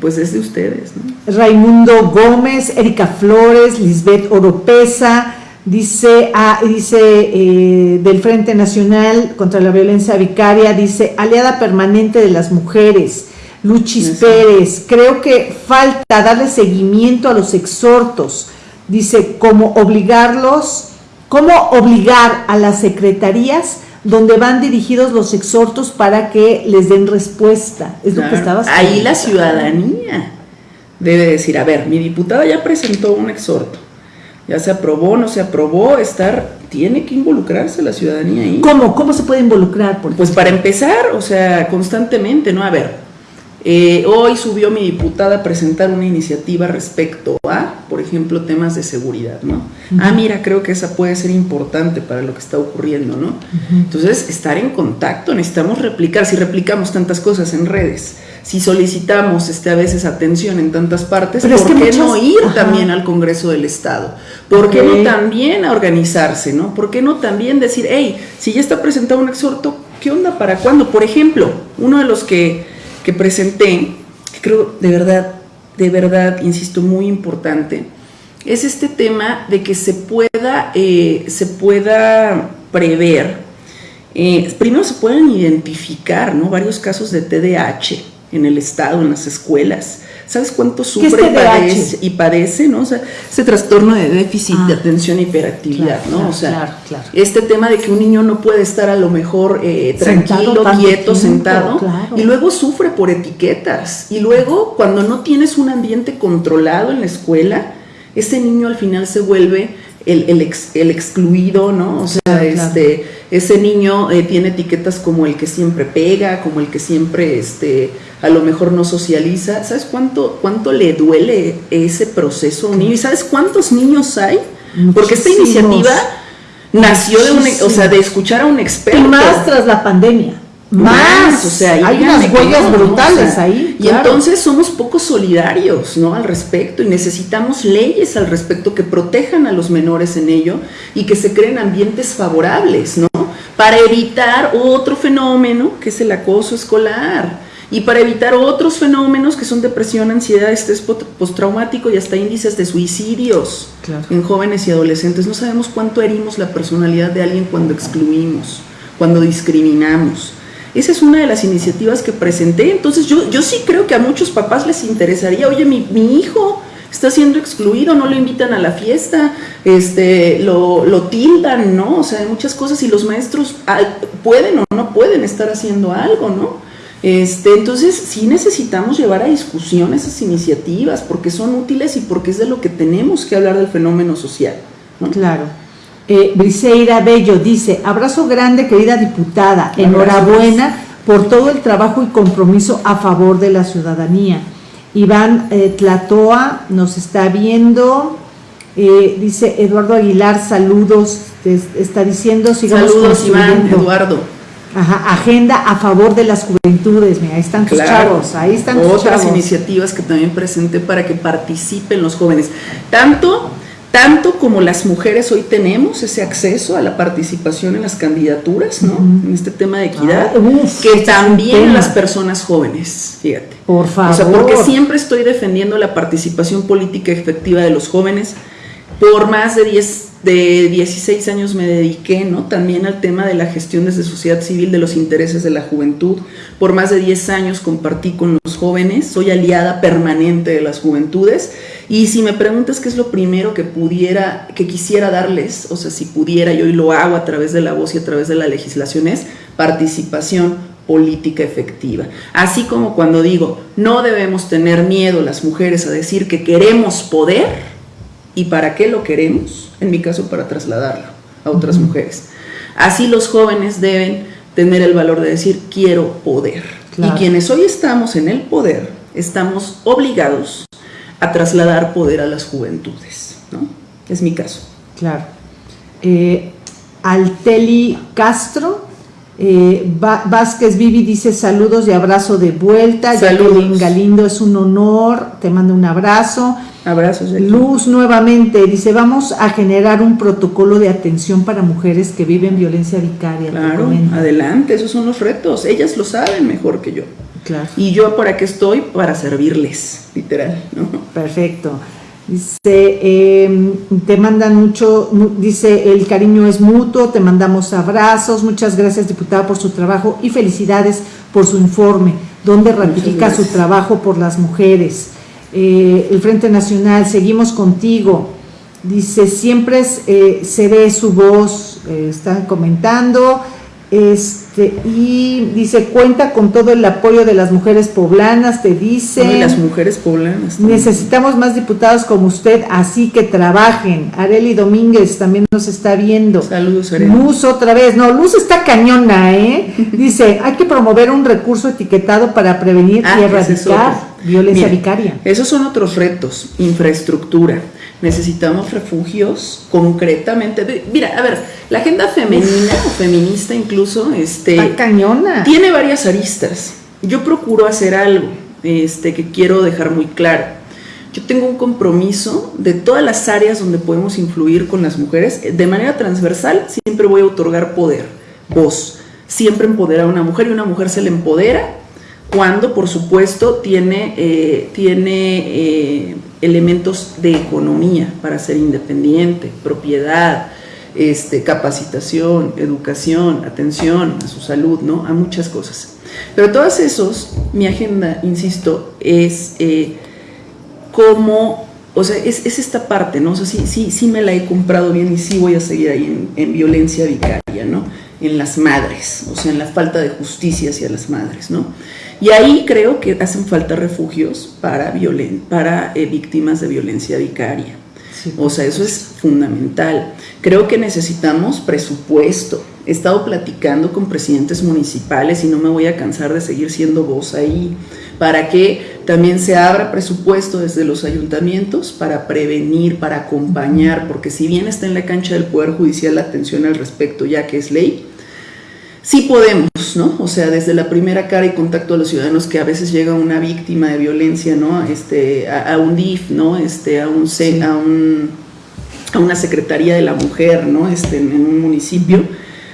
pues es de ustedes. Raimundo Gómez, Erika Flores, Lisbeth Oropesa, dice, ah, dice eh, del Frente Nacional contra la Violencia Vicaria, dice aliada permanente de las mujeres. Luchis Pérez, creo que falta darle seguimiento a los exhortos. Dice, cómo obligarlos, cómo obligar a las secretarías donde van dirigidos los exhortos para que les den respuesta. Es lo que estabas Ahí la ciudadanía debe decir, a ver, mi diputada ya presentó un exhorto, ya se aprobó, no se aprobó, estar, tiene que involucrarse la ciudadanía ahí. ¿Cómo? ¿Cómo se puede involucrar? pues para empezar, o sea, constantemente, ¿no? A ver, eh, hoy subió mi diputada a presentar una iniciativa respecto a, por ejemplo, temas de seguridad, ¿no? Ah, mira, creo que esa puede ser importante para lo que está ocurriendo, ¿no? Entonces, estar en contacto, necesitamos replicar, si replicamos tantas cosas en redes, si solicitamos este, a veces atención en tantas partes, ¿por qué no ir también al Congreso del Estado? ¿Por qué no también a organizarse, ¿no? ¿Por qué no también decir, hey, si ya está presentado un exhorto, ¿qué onda para cuándo? Por ejemplo, uno de los que que presenté, que creo de verdad, de verdad, insisto, muy importante, es este tema de que se pueda, eh, se pueda prever, eh, primero se pueden identificar ¿no? varios casos de TDAH en el Estado, en las escuelas, ¿Sabes cuánto sufre y padece, y padece, ¿no? O sea, ese trastorno de déficit de ah. atención e hiperactividad, ¿no? o sea, este tema de que un niño no puede estar a lo mejor eh, tranquilo, quieto, sentado, y luego sufre por etiquetas. Y luego, cuando no tienes un ambiente controlado en la escuela, ese niño al final se vuelve el, el, excluido, ¿no? O sea, este, ese niño eh, tiene etiquetas como el que siempre pega, como el que siempre, este, a lo mejor no socializa. ¿Sabes cuánto, cuánto le duele ese proceso a un niño? ¿Y sabes cuántos niños hay? Porque esta iniciativa nació de, un, o sea, de escuchar a un experto. Y más tras la pandemia más, o sea, hay unas huellas brutales ahí. Y entonces somos poco solidarios, ¿no? Al respecto y necesitamos leyes al respecto que protejan a los menores en ello y que se creen ambientes favorables, ¿no? Para evitar otro fenómeno que es el acoso escolar y para evitar otros fenómenos que son depresión, ansiedad, estrés postraumático y hasta índices de suicidios en jóvenes y adolescentes. No sabemos cuánto herimos la personalidad de alguien cuando excluimos, cuando discriminamos. Esa es una de las iniciativas que presenté. Entonces yo, yo sí creo que a muchos papás les interesaría, oye, mi, hijo está siendo excluido, no lo invitan a la fiesta, este, lo, lo tildan, ¿no? O sea, hay muchas cosas y los maestros ah, pueden o no pueden estar haciendo algo, ¿no? Este, entonces sí necesitamos llevar a discusión esas iniciativas porque son útiles y porque es de lo que tenemos que hablar del fenómeno social. ¿no? Claro. Eh, Briseira Bello dice, abrazo grande querida diputada, enhorabuena por todo el trabajo y compromiso a favor de la ciudadanía. Iván eh, Tlatoa nos está viendo, eh, dice Eduardo Aguilar, saludos, está diciendo, sigamos Saludos Iván, Eduardo. Ajá, agenda a favor de las juventudes, mira, ahí están tus chavos, ahí están Otras iniciativas que también presenté para que participen los jóvenes, tanto tanto como las mujeres hoy tenemos ese acceso a la participación en las candidaturas, ¿no? En este tema de equidad, ah, que también las personas jóvenes, fíjate. Por favor. O sea, porque siempre estoy defendiendo la participación política efectiva de los jóvenes. Por más de 10 de 16 años me dediqué ¿no? también al tema de la gestión desde sociedad civil de los intereses de la juventud. Por más de 10 años compartí con los jóvenes, soy aliada permanente de las juventudes. Y si me preguntas qué es lo primero que pudiera, que quisiera darles, o sea, si pudiera, yo hoy lo hago a través de la voz y a través de la legislación, es participación política efectiva. Así como cuando digo, no debemos tener miedo las mujeres a decir que queremos poder y para qué lo queremos en mi caso para trasladarlo a otras mujeres. Así los jóvenes deben tener el valor de decir quiero poder. Y quienes hoy estamos en el poder, estamos obligados a trasladar poder a las juventudes, ¿no? Es mi caso. Claro. eh, Alteli Castro, eh, Vázquez Vivi dice saludos y abrazo de vuelta. Jacqueline Galindo, es un honor, te mando un abrazo. Abrazos. Luz nuevamente dice, vamos a generar un protocolo de atención para mujeres que viven violencia vicaria. Claro, adelante, esos son los retos. Ellas lo saben mejor que yo. Claro. Y yo por aquí estoy para servirles, literal. Perfecto. Dice, em, te mandan mucho, dice, el cariño es mutuo, te mandamos abrazos, muchas gracias diputada por su trabajo y felicidades por su informe, donde ratifica su trabajo por las mujeres. Eh, el Frente Nacional, seguimos contigo, dice, siempre eh, seré su voz, eh, están comentando, este, y dice, cuenta con todo el apoyo de las mujeres poblanas, te dice. las mujeres poblanas. Necesitamos más diputados como usted, así que trabajen. Areli Domínguez también nos está viendo. Saludos, Areli. Luz otra vez. No, Luz está cañona, ¿eh? Dice, hay que promover un recurso etiquetado para prevenir ah, y erradicar violencia vicaria. Esos son otros retos. Infraestructura necesitamos refugios concretamente. Mira, a ver, la agenda femenina o feminista incluso, este, cañona. tiene varias aristas. Yo procuro hacer algo, este, que quiero dejar muy claro. Yo tengo un compromiso de todas las áreas donde podemos influir con las mujeres. De manera transversal, siempre voy a otorgar poder, voz. Siempre empoderar a una mujer y una mujer se le empodera cuando, por supuesto, tiene, eh, tiene eh, elementos de economía para ser independiente, propiedad, este, capacitación, educación, atención a su salud, ¿no? A muchas cosas. Pero todas esos, mi agenda, insisto, es eh, como, o sea, es, esta parte, ¿no? O sea, sí, sí, sí me la he comprado bien y sí voy a seguir ahí en violencia vicaria, ¿no? En las madres, o sea, en la falta de justicia hacia las madres, ¿no? Y ahí creo que hacen falta refugios para, para eh, víctimas de violencia vicaria. o sea, eso es fundamental. Creo que necesitamos presupuesto. He estado platicando con presidentes municipales y no me voy a cansar de seguir siendo voz ahí, para que también se abra presupuesto desde los ayuntamientos para prevenir, para acompañar, porque si bien está en la cancha del Poder Judicial la atención al respecto, ya que es ley, sí podemos, ¿no? O sea, desde la primera cara y contacto a los ciudadanos que a veces llega una víctima de violencia, ¿no? Este, a, un DIF, ¿no? Este, a un, a un a una secretaría de la mujer, ¿no? Este, en, un municipio,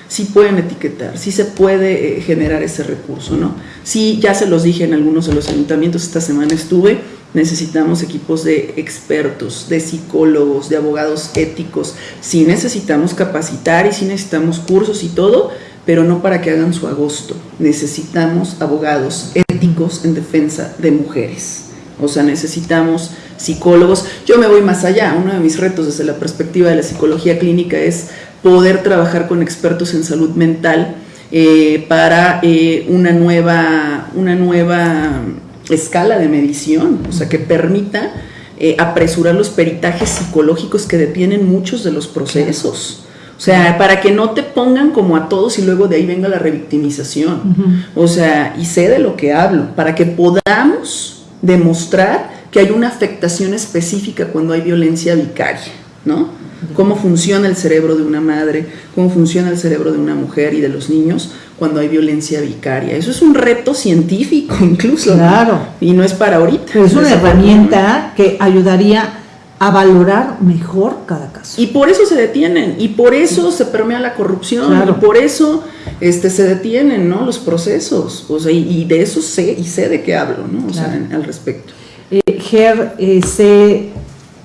sí pueden etiquetar, sí se puede eh, generar ese recurso, ¿no? Sí, ya se los dije en algunos de los ayuntamientos, esta semana estuve, necesitamos equipos de expertos, de psicólogos, de abogados éticos, sí necesitamos capacitar y sí necesitamos cursos y todo, pero no para que hagan su agosto. Necesitamos abogados éticos en defensa de mujeres. O sea, necesitamos psicólogos. Yo me voy más allá. Uno de mis retos desde la perspectiva de la psicología clínica es poder trabajar con expertos en salud mental eh, para eh, una, nueva, una nueva escala de medición, o sea, que permita eh, apresurar los peritajes psicológicos que detienen muchos de los procesos. O sea, para que no te pongan como a todos y luego de ahí venga la revictimización. O sea, y sé de lo que hablo, para que podamos demostrar que hay una afectación específica cuando hay violencia vicaria, ¿no? Cómo funciona el cerebro de una madre, cómo funciona el cerebro de una mujer y de los niños cuando hay violencia vicaria. Eso es un reto científico incluso. Claro. Y no es para ahorita. es una herramienta que ayudaría a valorar mejor cada caso. Y por eso se detienen, y por eso se permea la corrupción, y por eso este, se detienen ¿no? los procesos, o sea, y, de eso sé, y sé de qué hablo, ¿no? O sea, al respecto. Eh, Ger, eh, C,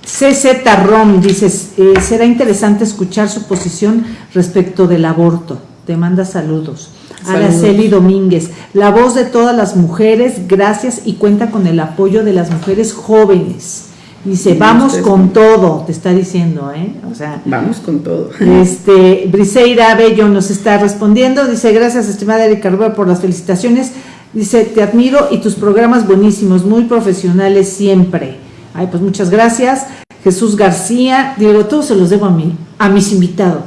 CZ Rom dice, eh, será interesante escuchar su posición respecto del aborto. Te manda saludos. saludos. Araceli Domínguez, la voz de todas las mujeres, gracias y cuenta con el apoyo de las mujeres jóvenes Dice, vamos con todo, te está diciendo, ¿eh? O sea, vamos con todo. Este, Briseira Bello nos está respondiendo, dice, gracias estimada Erika Rubio por las felicitaciones. Dice, te admiro y tus programas buenísimos, muy profesionales siempre. Ay, pues muchas gracias. Jesús García, digo, todos se los debo a mí, a mis invitados,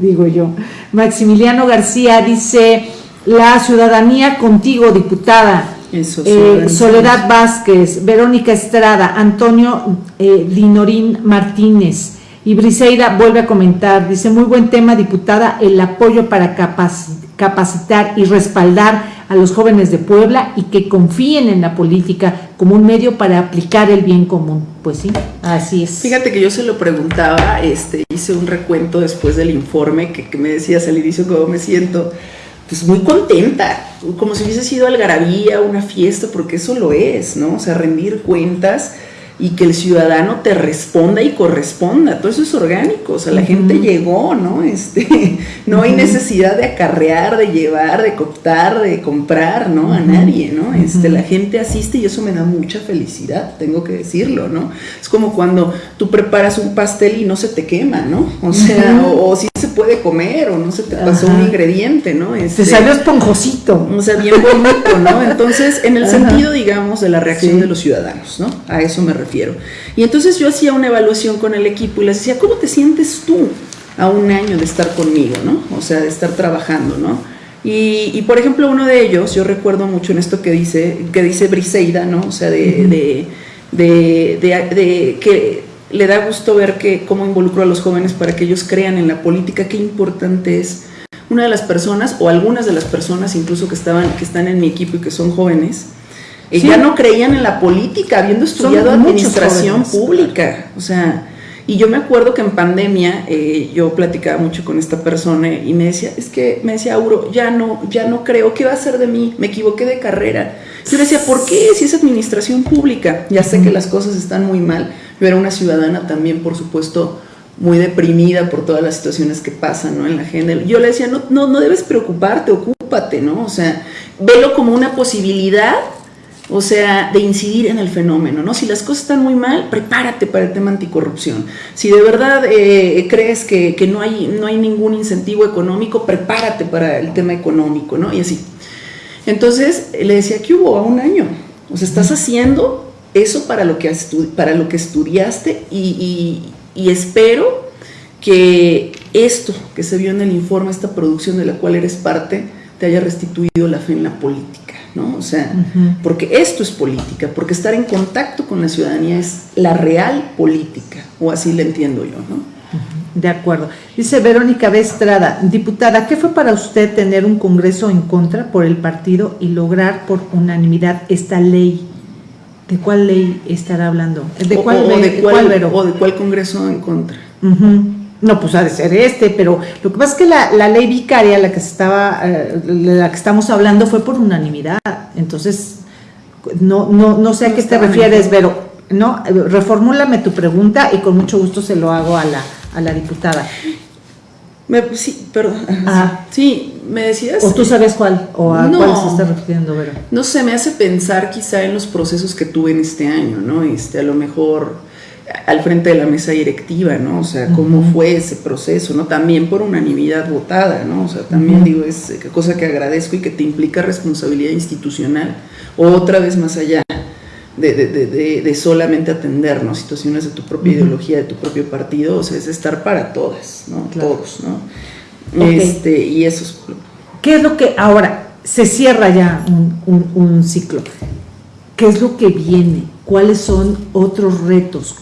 digo yo. Maximiliano García dice, la ciudadanía contigo, diputada. Eh, Soledad Vázquez, Verónica Estrada, Antonio eh, Linorín Martínez, Y Briseida vuelve a comentar, dice, muy buen tema, diputada, el apoyo para capacitar y respaldar a los jóvenes de Puebla y que confíen en la política como un medio para aplicar el bien común. Pues sí, así es. Fíjate que yo se lo preguntaba, este, hice un recuento después del informe que, que me decías al inicio cómo me siento pues muy contenta, como si hubiese sido algarabía, una fiesta, porque eso lo es, ¿no? O sea, rendir cuentas y que el ciudadano te responda y corresponda. Todo eso es orgánico, o sea, la gente llegó, ¿no? Este, no hay necesidad de acarrear, de llevar, de cooptar, de comprar, ¿no? A nadie, ¿no? Este, la gente asiste y eso me da mucha felicidad, tengo que decirlo, ¿no? Es como cuando tú preparas un pastel y no se te quema, ¿no? O sea, o, si se puede comer o no se te pasó un ingrediente, ¿no? Este, se salió esponjosito. O sea, bien bonito, ¿no? Entonces, en el sentido, digamos, de la reacción de los ciudadanos, ¿no? A eso me refiero. Y entonces yo hacía una evaluación con el equipo y les decía, ¿cómo te sientes tú a un año de estar conmigo, ¿no? O sea, de estar trabajando, ¿no? Y, por ejemplo, uno de ellos, yo recuerdo mucho en esto que dice, que dice Briseida, ¿no? O sea, de, de, que le da gusto ver que cómo involucró a los jóvenes para que ellos crean en la política, qué importante es. Una de las personas, o algunas de las personas incluso que, estaban, que están en mi equipo y que son jóvenes, ya no creían en la política, habiendo estudiado administración pública. O sea, y yo me acuerdo que en pandemia eh, yo platicaba mucho con esta persona y me decía, es que me decía, Auro, ya no, ya no creo, ¿qué va a hacer de mí? Me equivoqué de carrera. Yo le decía, ¿por qué? Si es administración pública, ya sé que las cosas están muy mal. Yo era una ciudadana también, por supuesto, muy deprimida por todas las situaciones que pasan ¿no? en la agenda. Yo le decía, no, no, no debes preocuparte, ocúpate, ¿no? O sea, velo como una posibilidad o sea, de incidir en el fenómeno, ¿no? Si las cosas están muy mal, prepárate para el tema anticorrupción. Si de verdad eh, crees que, no, hay, no hay ningún incentivo económico, prepárate para el tema económico, ¿no? Y así. Entonces, le decía que hubo a un año. O sea, estás haciendo eso para lo que, para lo que estudiaste y, y espero que esto que se vio en el informe, esta producción de la cual eres parte, te haya restituido la fe en la política. ¿No? O sea, porque esto es política, porque estar en contacto con la ciudadanía es la real política, o así le entiendo yo, ¿no? De acuerdo. Dice Verónica Bestrada, diputada, ¿qué fue para usted tener un congreso en contra por el partido y lograr por unanimidad esta ley? ¿De cuál ley estará hablando? ¿De cuál, o, de, cuál, o de cuál congreso en contra? No, pues ha de ser este, pero lo que pasa es que la, ley vicaria, la que estaba, eh, la que estamos hablando, fue por unanimidad. Entonces, no, no, no sé a qué te refieres, pero no, reformúlame tu pregunta y con mucho gusto se lo hago a la, a la diputada. sí, perdón. Sí, me decías. ¿O tú sabes cuál? ¿O a cuál se está refiriendo, Vero? No sé, me hace pensar quizá en los procesos que tuve en este año, ¿no? Este, a lo mejor al frente de la mesa directiva, ¿no? O sea, cómo fue ese proceso, ¿no? También por unanimidad votada, ¿no? O sea, también digo, es cosa que agradezco y que te implica responsabilidad institucional, otra vez más allá de, de, de, solamente atendernos situaciones de tu propia ideología, de tu propio partido, o sea, es estar para todas, ¿no? Todos, ¿no? Este, y eso es... ¿Qué es lo que ahora se cierra ya un, un ciclo? ¿Qué es lo que viene? ¿Cuáles son otros retos?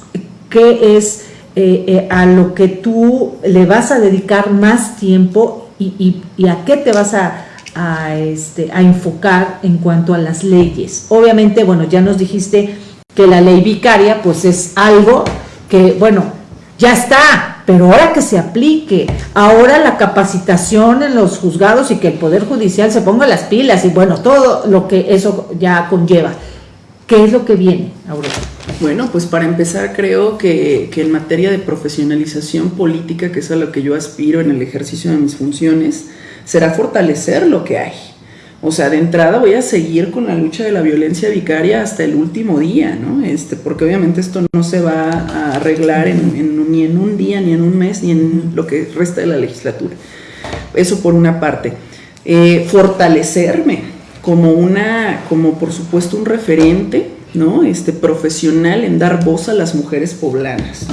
Qué es eh, eh, a lo que tú le vas a dedicar más tiempo y, a qué te vas a, este, a enfocar en cuanto a las leyes. Obviamente, bueno, ya nos dijiste que la ley vicaria pues es algo que, bueno, ya está, pero ahora que se aplique, ahora la capacitación en los juzgados y que el Poder Judicial se ponga las pilas y bueno, todo lo que eso ya conlleva. ¿Qué es lo que viene, Aurora? Bueno, pues para empezar creo que, en materia de profesionalización política, que es a lo que yo aspiro en el ejercicio de mis funciones, será fortalecer lo que hay. O sea, de entrada voy a seguir con la lucha de la violencia vicaria hasta el último día, ¿no? Este, porque obviamente esto no se va a arreglar ni en un día, ni en un mes, ni en lo que resta de la legislatura. Eso por una parte. Eh, fortalecerme como una, como por supuesto un referente ¿no? Este, profesional en dar voz a las mujeres poblanas,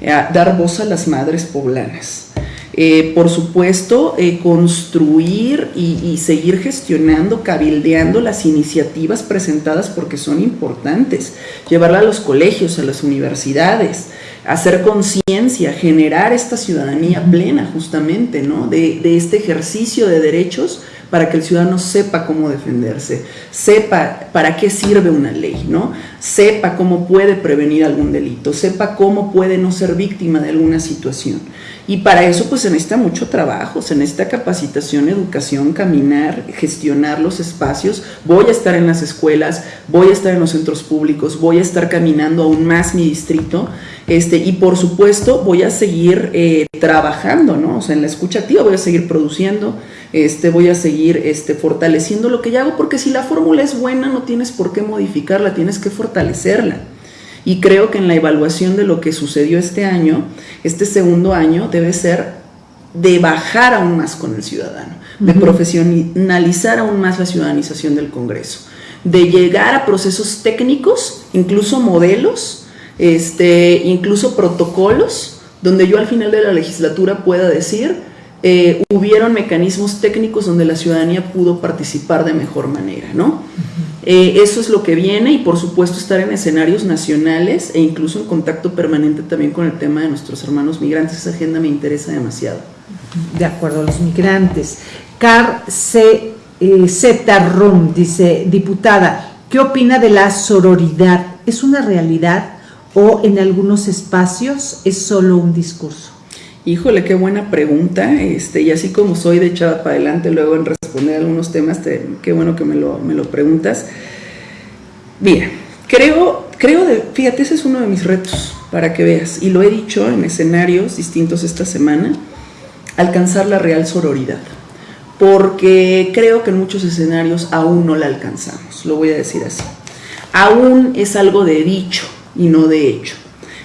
dar voz a las madres poblanas. Eh, por supuesto, eh, construir y, seguir gestionando, cabildeando las iniciativas presentadas porque son importantes, llevarla a los colegios, a las universidades, hacer conciencia, generar esta ciudadanía plena justamente, ¿no? De este ejercicio de derechos para que el ciudadano sepa cómo defenderse, sepa para qué sirve una ley, ¿no? Sepa cómo puede prevenir algún delito, sepa cómo puede no ser víctima de alguna situación. Y para eso pues se necesita mucho trabajo, se necesita capacitación, educación, caminar, gestionar los espacios. Voy a estar en las escuelas, voy a estar en los centros públicos, voy a estar caminando aún más mi distrito este, y por supuesto voy a seguir eh, trabajando, ¿no? O sea, en la escucha activa voy a seguir produciendo, este, voy a seguir este, fortaleciendo lo que ya hago, porque si la fórmula es buena no tienes por qué modificarla, tienes que fortalecerla. Y creo que en la evaluación de lo que sucedió este año, este segundo año debe ser de bajar aún más con el ciudadano, de profesionalizar aún más la ciudadanización del Congreso, de llegar a procesos técnicos, incluso modelos, este, incluso protocolos, donde yo al final de la legislatura pueda decir, eh, hubieron mecanismos técnicos donde la ciudadanía pudo participar de mejor manera, ¿no? Eh, eso es lo que viene y por supuesto estar en escenarios nacionales e incluso en contacto permanente también con el tema de nuestros hermanos migrantes. Esa agenda me interesa demasiado. De acuerdo, los migrantes. Car C. Eh, Z. Rum dice, diputada, ¿qué opina de la sororidad? ¿Es una realidad o en algunos espacios es solo un discurso? Híjole, qué buena pregunta. Este, y así como soy de echada para adelante luego en responder algunos temas, qué bueno que me lo, me lo preguntas. Mira, creo, creo de, fíjate, ese es uno de mis retos para que veas, y lo he dicho en escenarios distintos esta semana, alcanzar la real sororidad. Porque creo que en muchos escenarios aún no la alcanzamos, lo voy a decir así. Aún es algo de dicho y no de hecho.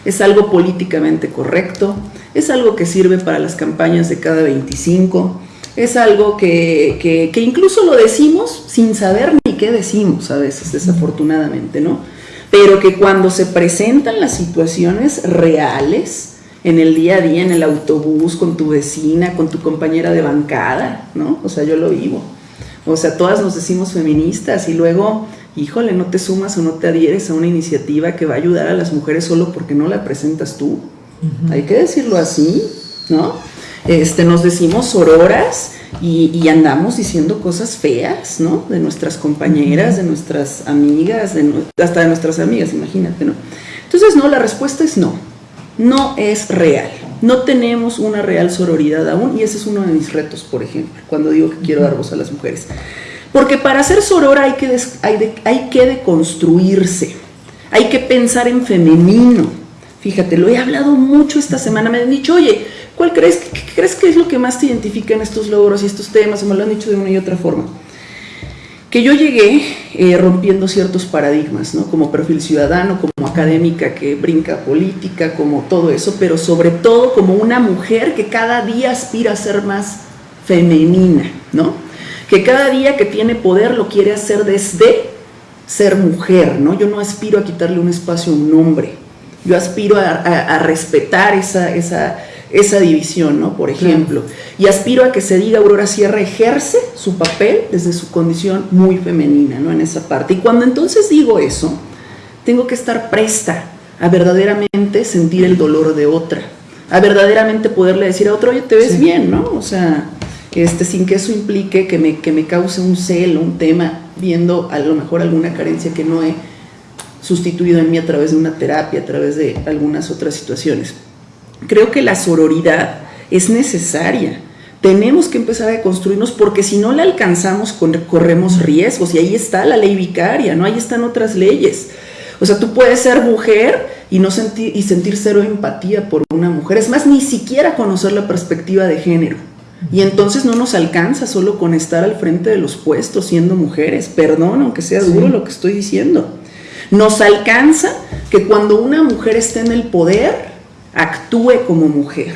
Es algo políticamente correcto, es algo que sirve para las campañas de cada 25, es algo que, incluso lo decimos sin saber ni qué decimos a veces, desafortunadamente, ¿no? Pero que cuando se presentan las situaciones reales, en el día a día, en el autobús, con tu vecina, con tu compañera de bancada, ¿no? O sea, yo lo vivo. O sea, todas nos decimos feministas y luego, híjole, no te sumas o no te adhieres a una iniciativa que va a ayudar a las mujeres solo porque no la presentas tú. Hay que decirlo así, ¿no? Este, nos decimos sororas y, andamos diciendo cosas feas, ¿no? De nuestras compañeras, de nuestras amigas, de, hasta de nuestras amigas, imagínate, ¿no? Entonces, no, la respuesta es no. No es real. No tenemos una real sororidad aún y ese es uno de mis retos, por ejemplo, cuando digo que quiero dar voz a las mujeres. Porque para ser sorora hay que, hay, hay que deconstruirse, hay que pensar en femenino, Fíjate, lo he hablado mucho esta semana, me han dicho, oye, ¿cuál crees, qué, crees que es lo que más te identifica en estos logros y estos temas? me lo han dicho de una y otra forma. Que yo llegué eh, rompiendo ciertos paradigmas, ¿no? Como perfil ciudadano, como académica que brinca política, como todo eso, pero sobre todo como una mujer que cada día aspira a ser más femenina, ¿no? Que cada día que tiene poder lo quiere hacer desde ser mujer, ¿no? Yo no aspiro a quitarle un espacio a un hombre, yo aspiro a, respetar esa, esa, esa, división, ¿no? Por ejemplo. Y aspiro a que se diga Aurora Sierra ejerce su papel desde su condición muy femenina, ¿no? En esa parte. Y cuando entonces digo eso, tengo que estar presta a verdaderamente sentir el dolor de otra, a verdaderamente poderle decir a otro, oye, te ves bien, ¿no? O sea, este, sin que eso implique que me, que me cause un celo, un tema, viendo a lo mejor alguna carencia que no he sustituido en mí a través de una terapia, a través de algunas otras situaciones. Creo que la sororidad es necesaria. Tenemos que empezar a construirnos porque si no la alcanzamos corremos riesgos y ahí está la ley vicaria, ¿no? Ahí están otras leyes. O sea, tú puedes ser mujer y no sentir y sentir cero empatía por una mujer, es más ni siquiera conocer la perspectiva de género. Y entonces no nos alcanza solo con estar al frente de los puestos siendo mujeres. Perdón, aunque sea duro lo que estoy diciendo. Nos alcanza que cuando una mujer esté en el poder, actúe como mujer.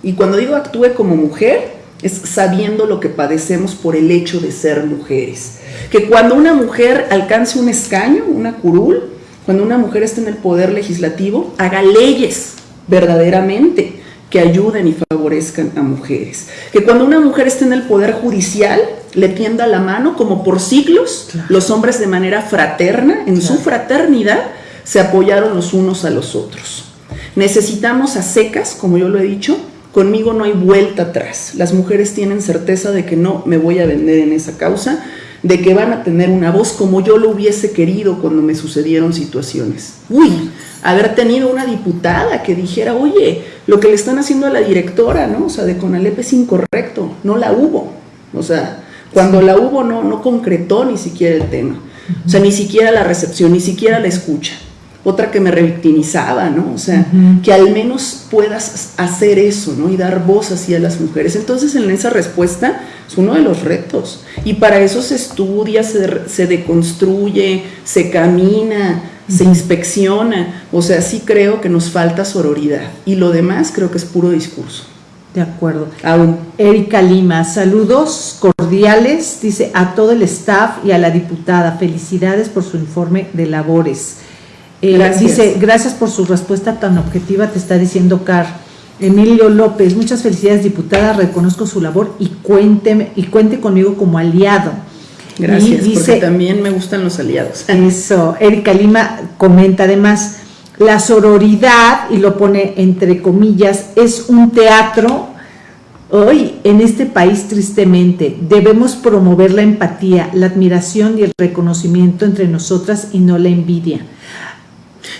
Y cuando digo actúe como mujer, es sabiendo lo que padecemos por el hecho de ser mujeres. Que cuando una mujer alcance un escaño, una curul, cuando una mujer esté en el poder legislativo, haga leyes verdaderamente que ayuden y favorezcan a mujeres. Que cuando una mujer esté en el poder judicial, le tienda la mano, como por siglos los hombres de manera fraterna, en su fraternidad, se apoyaron los unos a los otros. Necesitamos a secas, como yo lo he dicho, conmigo no hay vuelta atrás. Las mujeres tienen certeza de que no me voy a vender en esa causa, de que van a tener una voz como yo lo hubiese querido cuando me sucedieron situaciones. Uy, haber tenido una diputada que dijera, oye, lo que le están haciendo a la directora, ¿no? O sea, de Conalep es incorrecto, no la hubo. O sea, cuando la hubo no, no concretó ni siquiera el tema. O sea, ni siquiera la recepción, ni siquiera la escucha. Otra que me revictimizaba, ¿no? O sea, que al menos puedas hacer eso, ¿no? Y dar voz así a las mujeres. Entonces, en esa respuesta es uno de los retos. Y para eso se estudia, se, se deconstruye, se camina, se inspecciona. O sea, sí creo que nos falta sororidad. Y lo demás creo que es puro discurso. De acuerdo. Aún. Erika Lima, saludos cordiales, dice a todo el staff y a la diputada. Felicidades por su informe de labores. Eh, dice, gracias por su respuesta tan objetiva, te está diciendo Car. Emilio López, muchas felicidades diputada, reconozco su labor y cuénteme, y cuente conmigo como aliado. Gracias, dice, porque también me gustan los aliados. Eso, Erika Lima comenta además, la sororidad, y lo pone entre comillas, es un teatro. Hoy, en este país, tristemente, debemos promover la empatía, la admiración y el reconocimiento entre nosotras y no la envidia.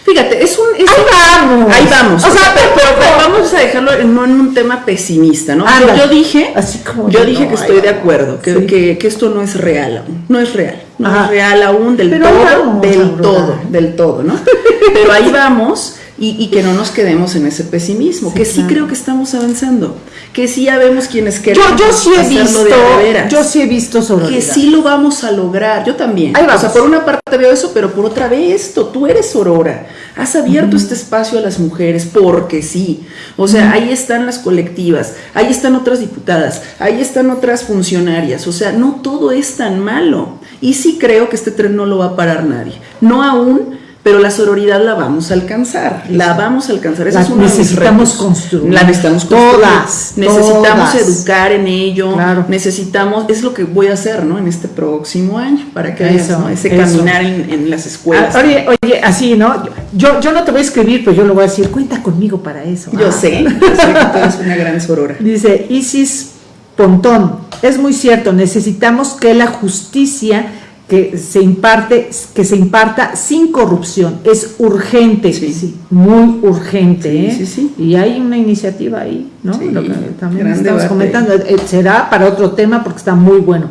Fíjate, es un... ahí vamos. Ahí vamos. O, sea, pero, vamos a dejarlo no en un tema pesimista, ¿no? yo, dije, Así como yo dije que estoy de acuerdo, que, que, que, esto no es real aún. No es real. No es real aún del todo, del todo, del todo, ¿no? pero ahí vamos y, que no nos quedemos en ese pesimismo, que sí creo que estamos avanzando, que sí ya vemos quienes queremos yo, yo sí he visto, de Yo sí he visto sobre Que sí lo vamos a lograr, yo también. O sea, por una parte veo eso, pero por otra vez esto, tú eres Aurora, has abierto este espacio a las mujeres porque sí. O sea, ahí están las colectivas, ahí están otras diputadas, ahí están otras funcionarias, o sea, no todo es tan malo. Y sí creo que este tren no lo va a parar nadie, no aún pero la sororidad la vamos a alcanzar, la vamos a alcanzar. Esa es una necesitamos construir. La necesitamos construir. Todas. Necesitamos educar en ello. Necesitamos, es lo que voy a hacer, ¿no? En este próximo año, para que eso, ese caminar en, las escuelas. Ah, oye, oye, así, ¿no? Yo, yo no te voy a escribir, pero yo lo voy a decir, cuenta conmigo para eso. Yo ah. sé, yo sé que tú eres una gran sorora. Dice Isis Pontón, es muy cierto, necesitamos que la justicia que se imparte, que se imparta sin corrupción. Es urgente, sí. muy urgente. ¿eh? Sí, y hay una iniciativa ahí, ¿no? Lo que también estamos comentando. Eh, será para otro tema porque está muy bueno.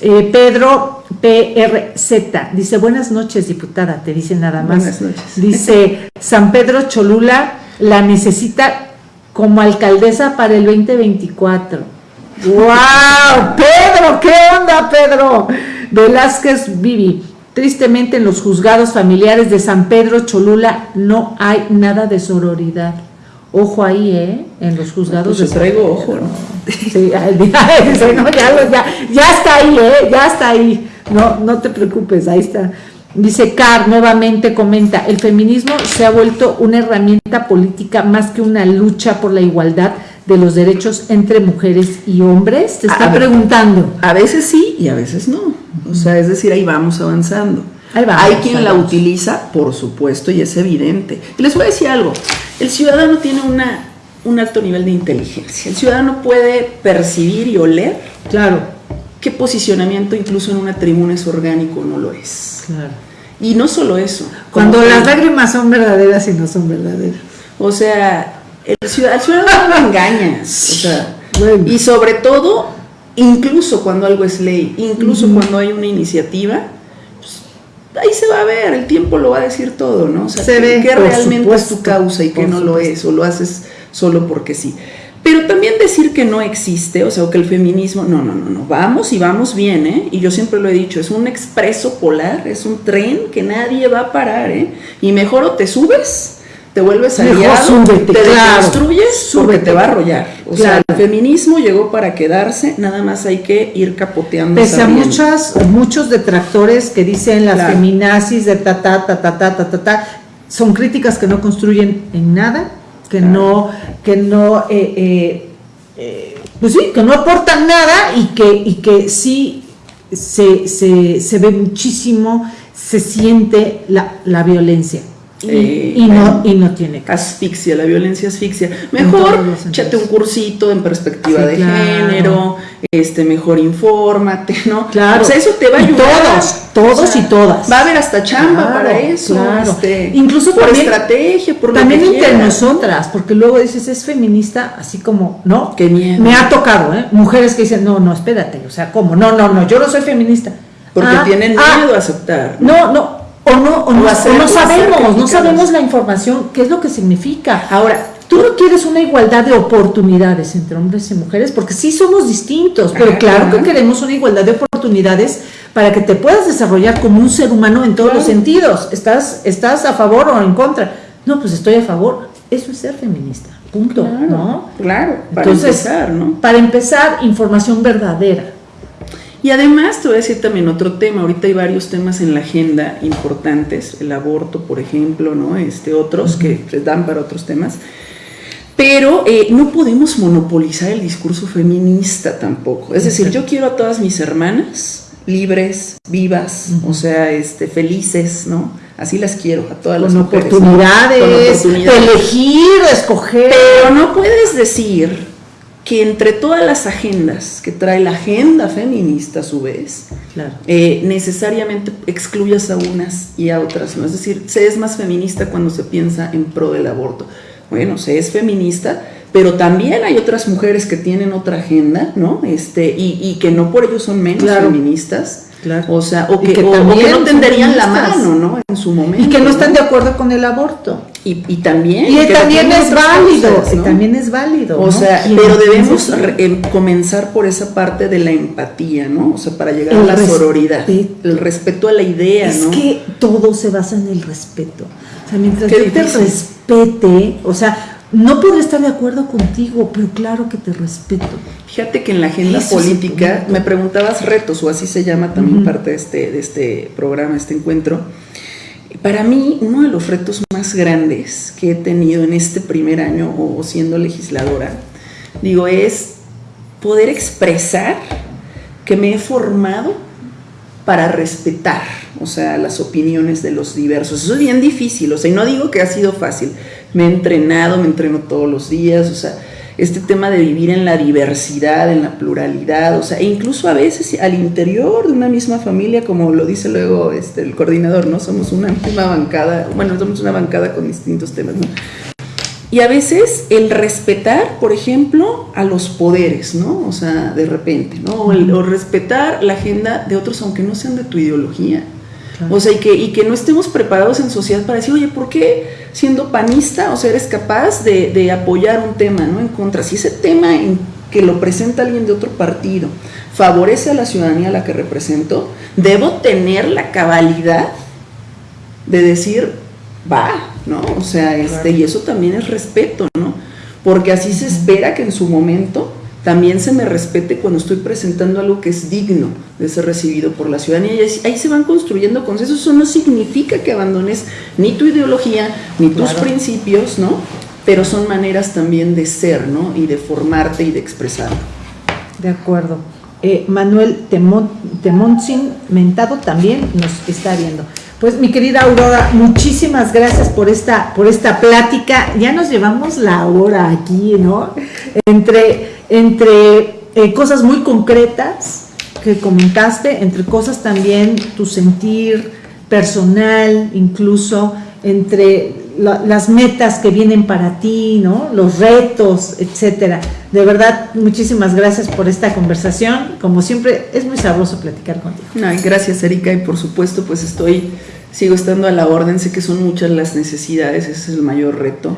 Eh, Pedro PRZ dice, buenas noches, diputada, te dice nada más. Buenas noches. Dice, San Pedro Cholula la necesita como alcaldesa para el 2024. ¡Wow! Pedro, ¿qué onda, Pedro? Velázquez Vivi. Tristemente en los juzgados familiares de San Pedro Cholula no hay nada de sororidad. Ojo ahí, ¿eh? En los juzgados pues de traigo ojo, ¿no? Sí, ya, ya, está ahí, ¿eh? Ya está ahí. No, no te preocupes, ahí está. Dice Carr, nuevamente comenta, el feminismo se ha vuelto una herramienta política más que una lucha por la igualdad de los derechos entre mujeres y hombres? Te está preguntando. A veces sí y a veces no. O sea, es decir, ahí vamos avanzando. Hay quien la utiliza, por supuesto, y es evidente. Y les voy a decir algo, el ciudadano tiene una, un alto nivel de inteligencia. El ciudadano puede percibir y oler. Claro. Qué posicionamiento incluso en una tribuna es orgánico o no lo es. Claro. Y no solo eso. Cuando las lágrimas son verdaderas y no son verdaderas. O sea, el ciudadano, no engaña. Y sobre todo, incluso cuando algo es ley, incluso cuando hay una iniciativa, pues, ahí se va a ver, el tiempo lo va a decir todo, ¿no? O sea, se ve, que realmente es tu causa y que no lo es, o lo haces solo porque sí. Pero también decir que no existe, o sea, que el feminismo, no, no, no, no, vamos y vamos bien, ¿eh? Y yo siempre lo he dicho, es un expreso polar, es un tren que nadie va a parar, ¿eh? Y mejor o te subes te vuelves aliado, te destruyes porque te va a arrollar. O sea, el feminismo llegó para quedarse, nada más hay que ir capoteando. Pese a muchas, muchos detractores que dicen las feminazis de ta ta ta ta ta ta ta, son críticas que no construyen en nada, que no, que no, eh, eh, eh, pues sí, que no aportan nada y que, y que sí se, se, se ve muchísimo, se siente la, la violencia y, eh, no, y no tiene asfixia, la violencia asfixia. Mejor échate un cursito en perspectiva de género, este, mejor infórmate, ¿no? Claro. O sea, eso te va a ayudar. Todos, todos y todas. Va a haber hasta chamba para eso. Claro. Este, Incluso por también, estrategia, por También entre nosotras, porque luego dices, es feminista, así como, ¿no? Qué miedo. Me ha tocado, ¿eh? Mujeres que dicen, no, no, espérate, o sea, ¿cómo? No, no, no, yo no soy feminista. Porque Ah, tienen ah, miedo a aceptar. No, no, o no, o no, hacer- o sabemos, no sabemos la información, qué es lo que significa. Ahora, tú no quieres una igualdad de oportunidades entre hombres y mujeres, porque sí somos distintos, pero claro claro. que queremos una igualdad de oportunidades para que te puedas desarrollar como un ser humano en todos Claro. los sentidos. ¿Estás, ¿Estás a favor o en contra? No, pues estoy a favor. Eso es ser feminista, punto, Claro, ¿no? claro, para Entonces, empezar, ¿no? para empezar, información verdadera. Y además te voy a decir también otro tema, ahorita hay varios temas en la agenda importantes, el aborto, por ejemplo, ¿no? Este, otros que se dan para otros temas. Pero eh, no podemos monopolizar el discurso feminista tampoco. Es decir, yo quiero a todas mis hermanas libres, vivas, o sea, este, felices, ¿no? Así las quiero, a todas las Con mujeres, ¿no? Con oportunidades. de elegir, escoger. Pero no puedes decir que entre todas las agendas que trae la agenda feminista a su vez, Claro. eh, necesariamente excluyas a unas y a otras, ¿no? Es decir, se es más feminista cuando se piensa en pro del aborto. Bueno, se es feminista, pero también hay otras mujeres que tienen otra agenda, ¿no? Este, y, y que no por ello son menos Claro. feministas. Claro. O sea, o que, que o- que no tenderían la mano, ¿no? En su momento. Y que no ¿no? están de acuerdo con el aborto. Y, y también. Y que también es válido, cosas, y ¿no? también es válido. O ¿no? sea, ¿Quién- pero debemos re- em, comenzar por esa parte de la empatía, ¿no? O sea, para llegar El a la sororidad, el respeto a la idea, Es ¿no? que todo se basa en el respeto. O sea, mientras yo te respete, o sea, no podré estar de acuerdo contigo, pero claro que te respeto. Fíjate que en la agenda Eso es política, me preguntabas retos, o así se llama también Ujú. parte de este, de este programa, este encuentro. Para mí, uno de los retos más grandes que he tenido en este primer año o siendo legisladora, digo, es poder expresar que me he formado para respetar, o sea, las opiniones de los diversos. Eso es bien difícil, o sea, y no digo que ha sido fácil. Me he entrenado, me entreno todos los días, o sea, este tema de vivir en la diversidad, en la pluralidad, o sea, e incluso a veces al interior de una misma familia, como lo dice luego este, el coordinador, ¿no? Somos una misma bancada, bueno, somos una bancada con distintos temas, ¿no? Y a veces el respetar, por ejemplo, a los poderes, ¿no? O sea, de repente, ¿no? O, respetar la agenda de otros, aunque no sean de tu ideología. Claro. O sea, y que, y que no estemos preparados en sociedad para decir, oye, ¿por qué siendo panista, o sea, eres capaz de, de apoyar un tema, ¿no? En contra. Si ese tema en que lo presenta alguien de otro partido favorece a la ciudadanía a la que represento, debo tener la cabalidad de decir, va, ¿no? O sea, este, y eso también es respeto, ¿no? Porque así se espera que en su momento también se me respete cuando estoy presentando algo que es digno de ser recibido por la ciudadanía. Y ahí- se van construyendo consensos. Eso no significa que abandones ni tu ideología, ni tus Claro. principios, ¿no? Pero son maneras también de ser, ¿no? Y de formarte y de expresar. De acuerdo. Eh, Manuel Temon, Temontzin Mentado también nos está viendo. Pues mi querida Aurora, muchísimas gracias por esta, por esta plática. Ya nos llevamos la hora aquí, ¿no? Entre, entre eh, cosas muy concretas que comentaste, entre cosas también tu sentir personal, incluso entre la- las metas que vienen para ti, ¿no? Los retos, etcétera. De verdad, muchísimas gracias por esta conversación. Como siempre, es muy sabroso platicar contigo. Ay, gracias Erika y por supuesto pues estoy, sigo estando a la orden, sé que son muchas las necesidades, ese es el mayor reto.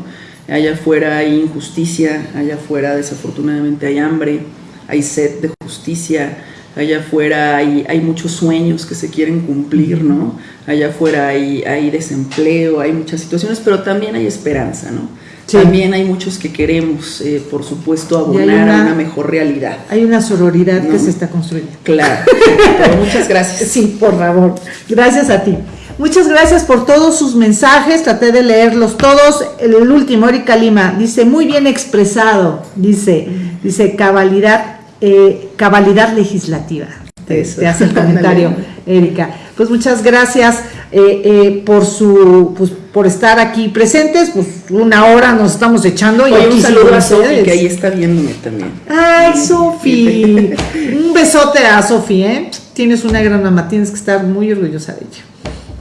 Allá afuera hay injusticia, allá afuera desafortunadamente hay hambre, hay sed de justicia, allá afuera hay, hay muchos sueños que se quieren cumplir, ¿no? Allá afuera hay, hay desempleo, hay muchas situaciones, pero también hay esperanza, ¿no? Sí. También hay muchos que queremos, eh, por supuesto, abonar a una- una mejor realidad. Hay una sororidad que se está construyendo. Claro, pero muchas gracias. Sí, por favor. Gracias a ti. Muchas gracias por todos sus mensajes. Traté de leerlos todos. El último, Erika Lima, dice muy bien expresado. Dice, dice cabalidad, eh, cabalidad legislativa. Te, hace el comentario. Erika. Pues muchas gracias eh, eh, por su pues, por estar aquí presentes, pues una hora nos estamos echando y aquí un saludo a Sofi, ustedes. que ahí está viéndome también. Ay, Sofi. Un besote a Sofi, ¿eh? Tienes una gran mamá, tienes que estar muy orgullosa de ella.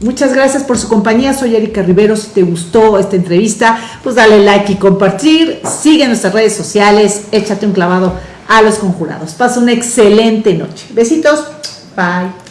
Muchas gracias por su compañía. Soy Erika Rivero. Si te gustó esta entrevista, pues dale like y compartir. Sigue nuestras redes sociales. Échate un clavado a los conjurados. Pasa una excelente noche. Besitos. Bye.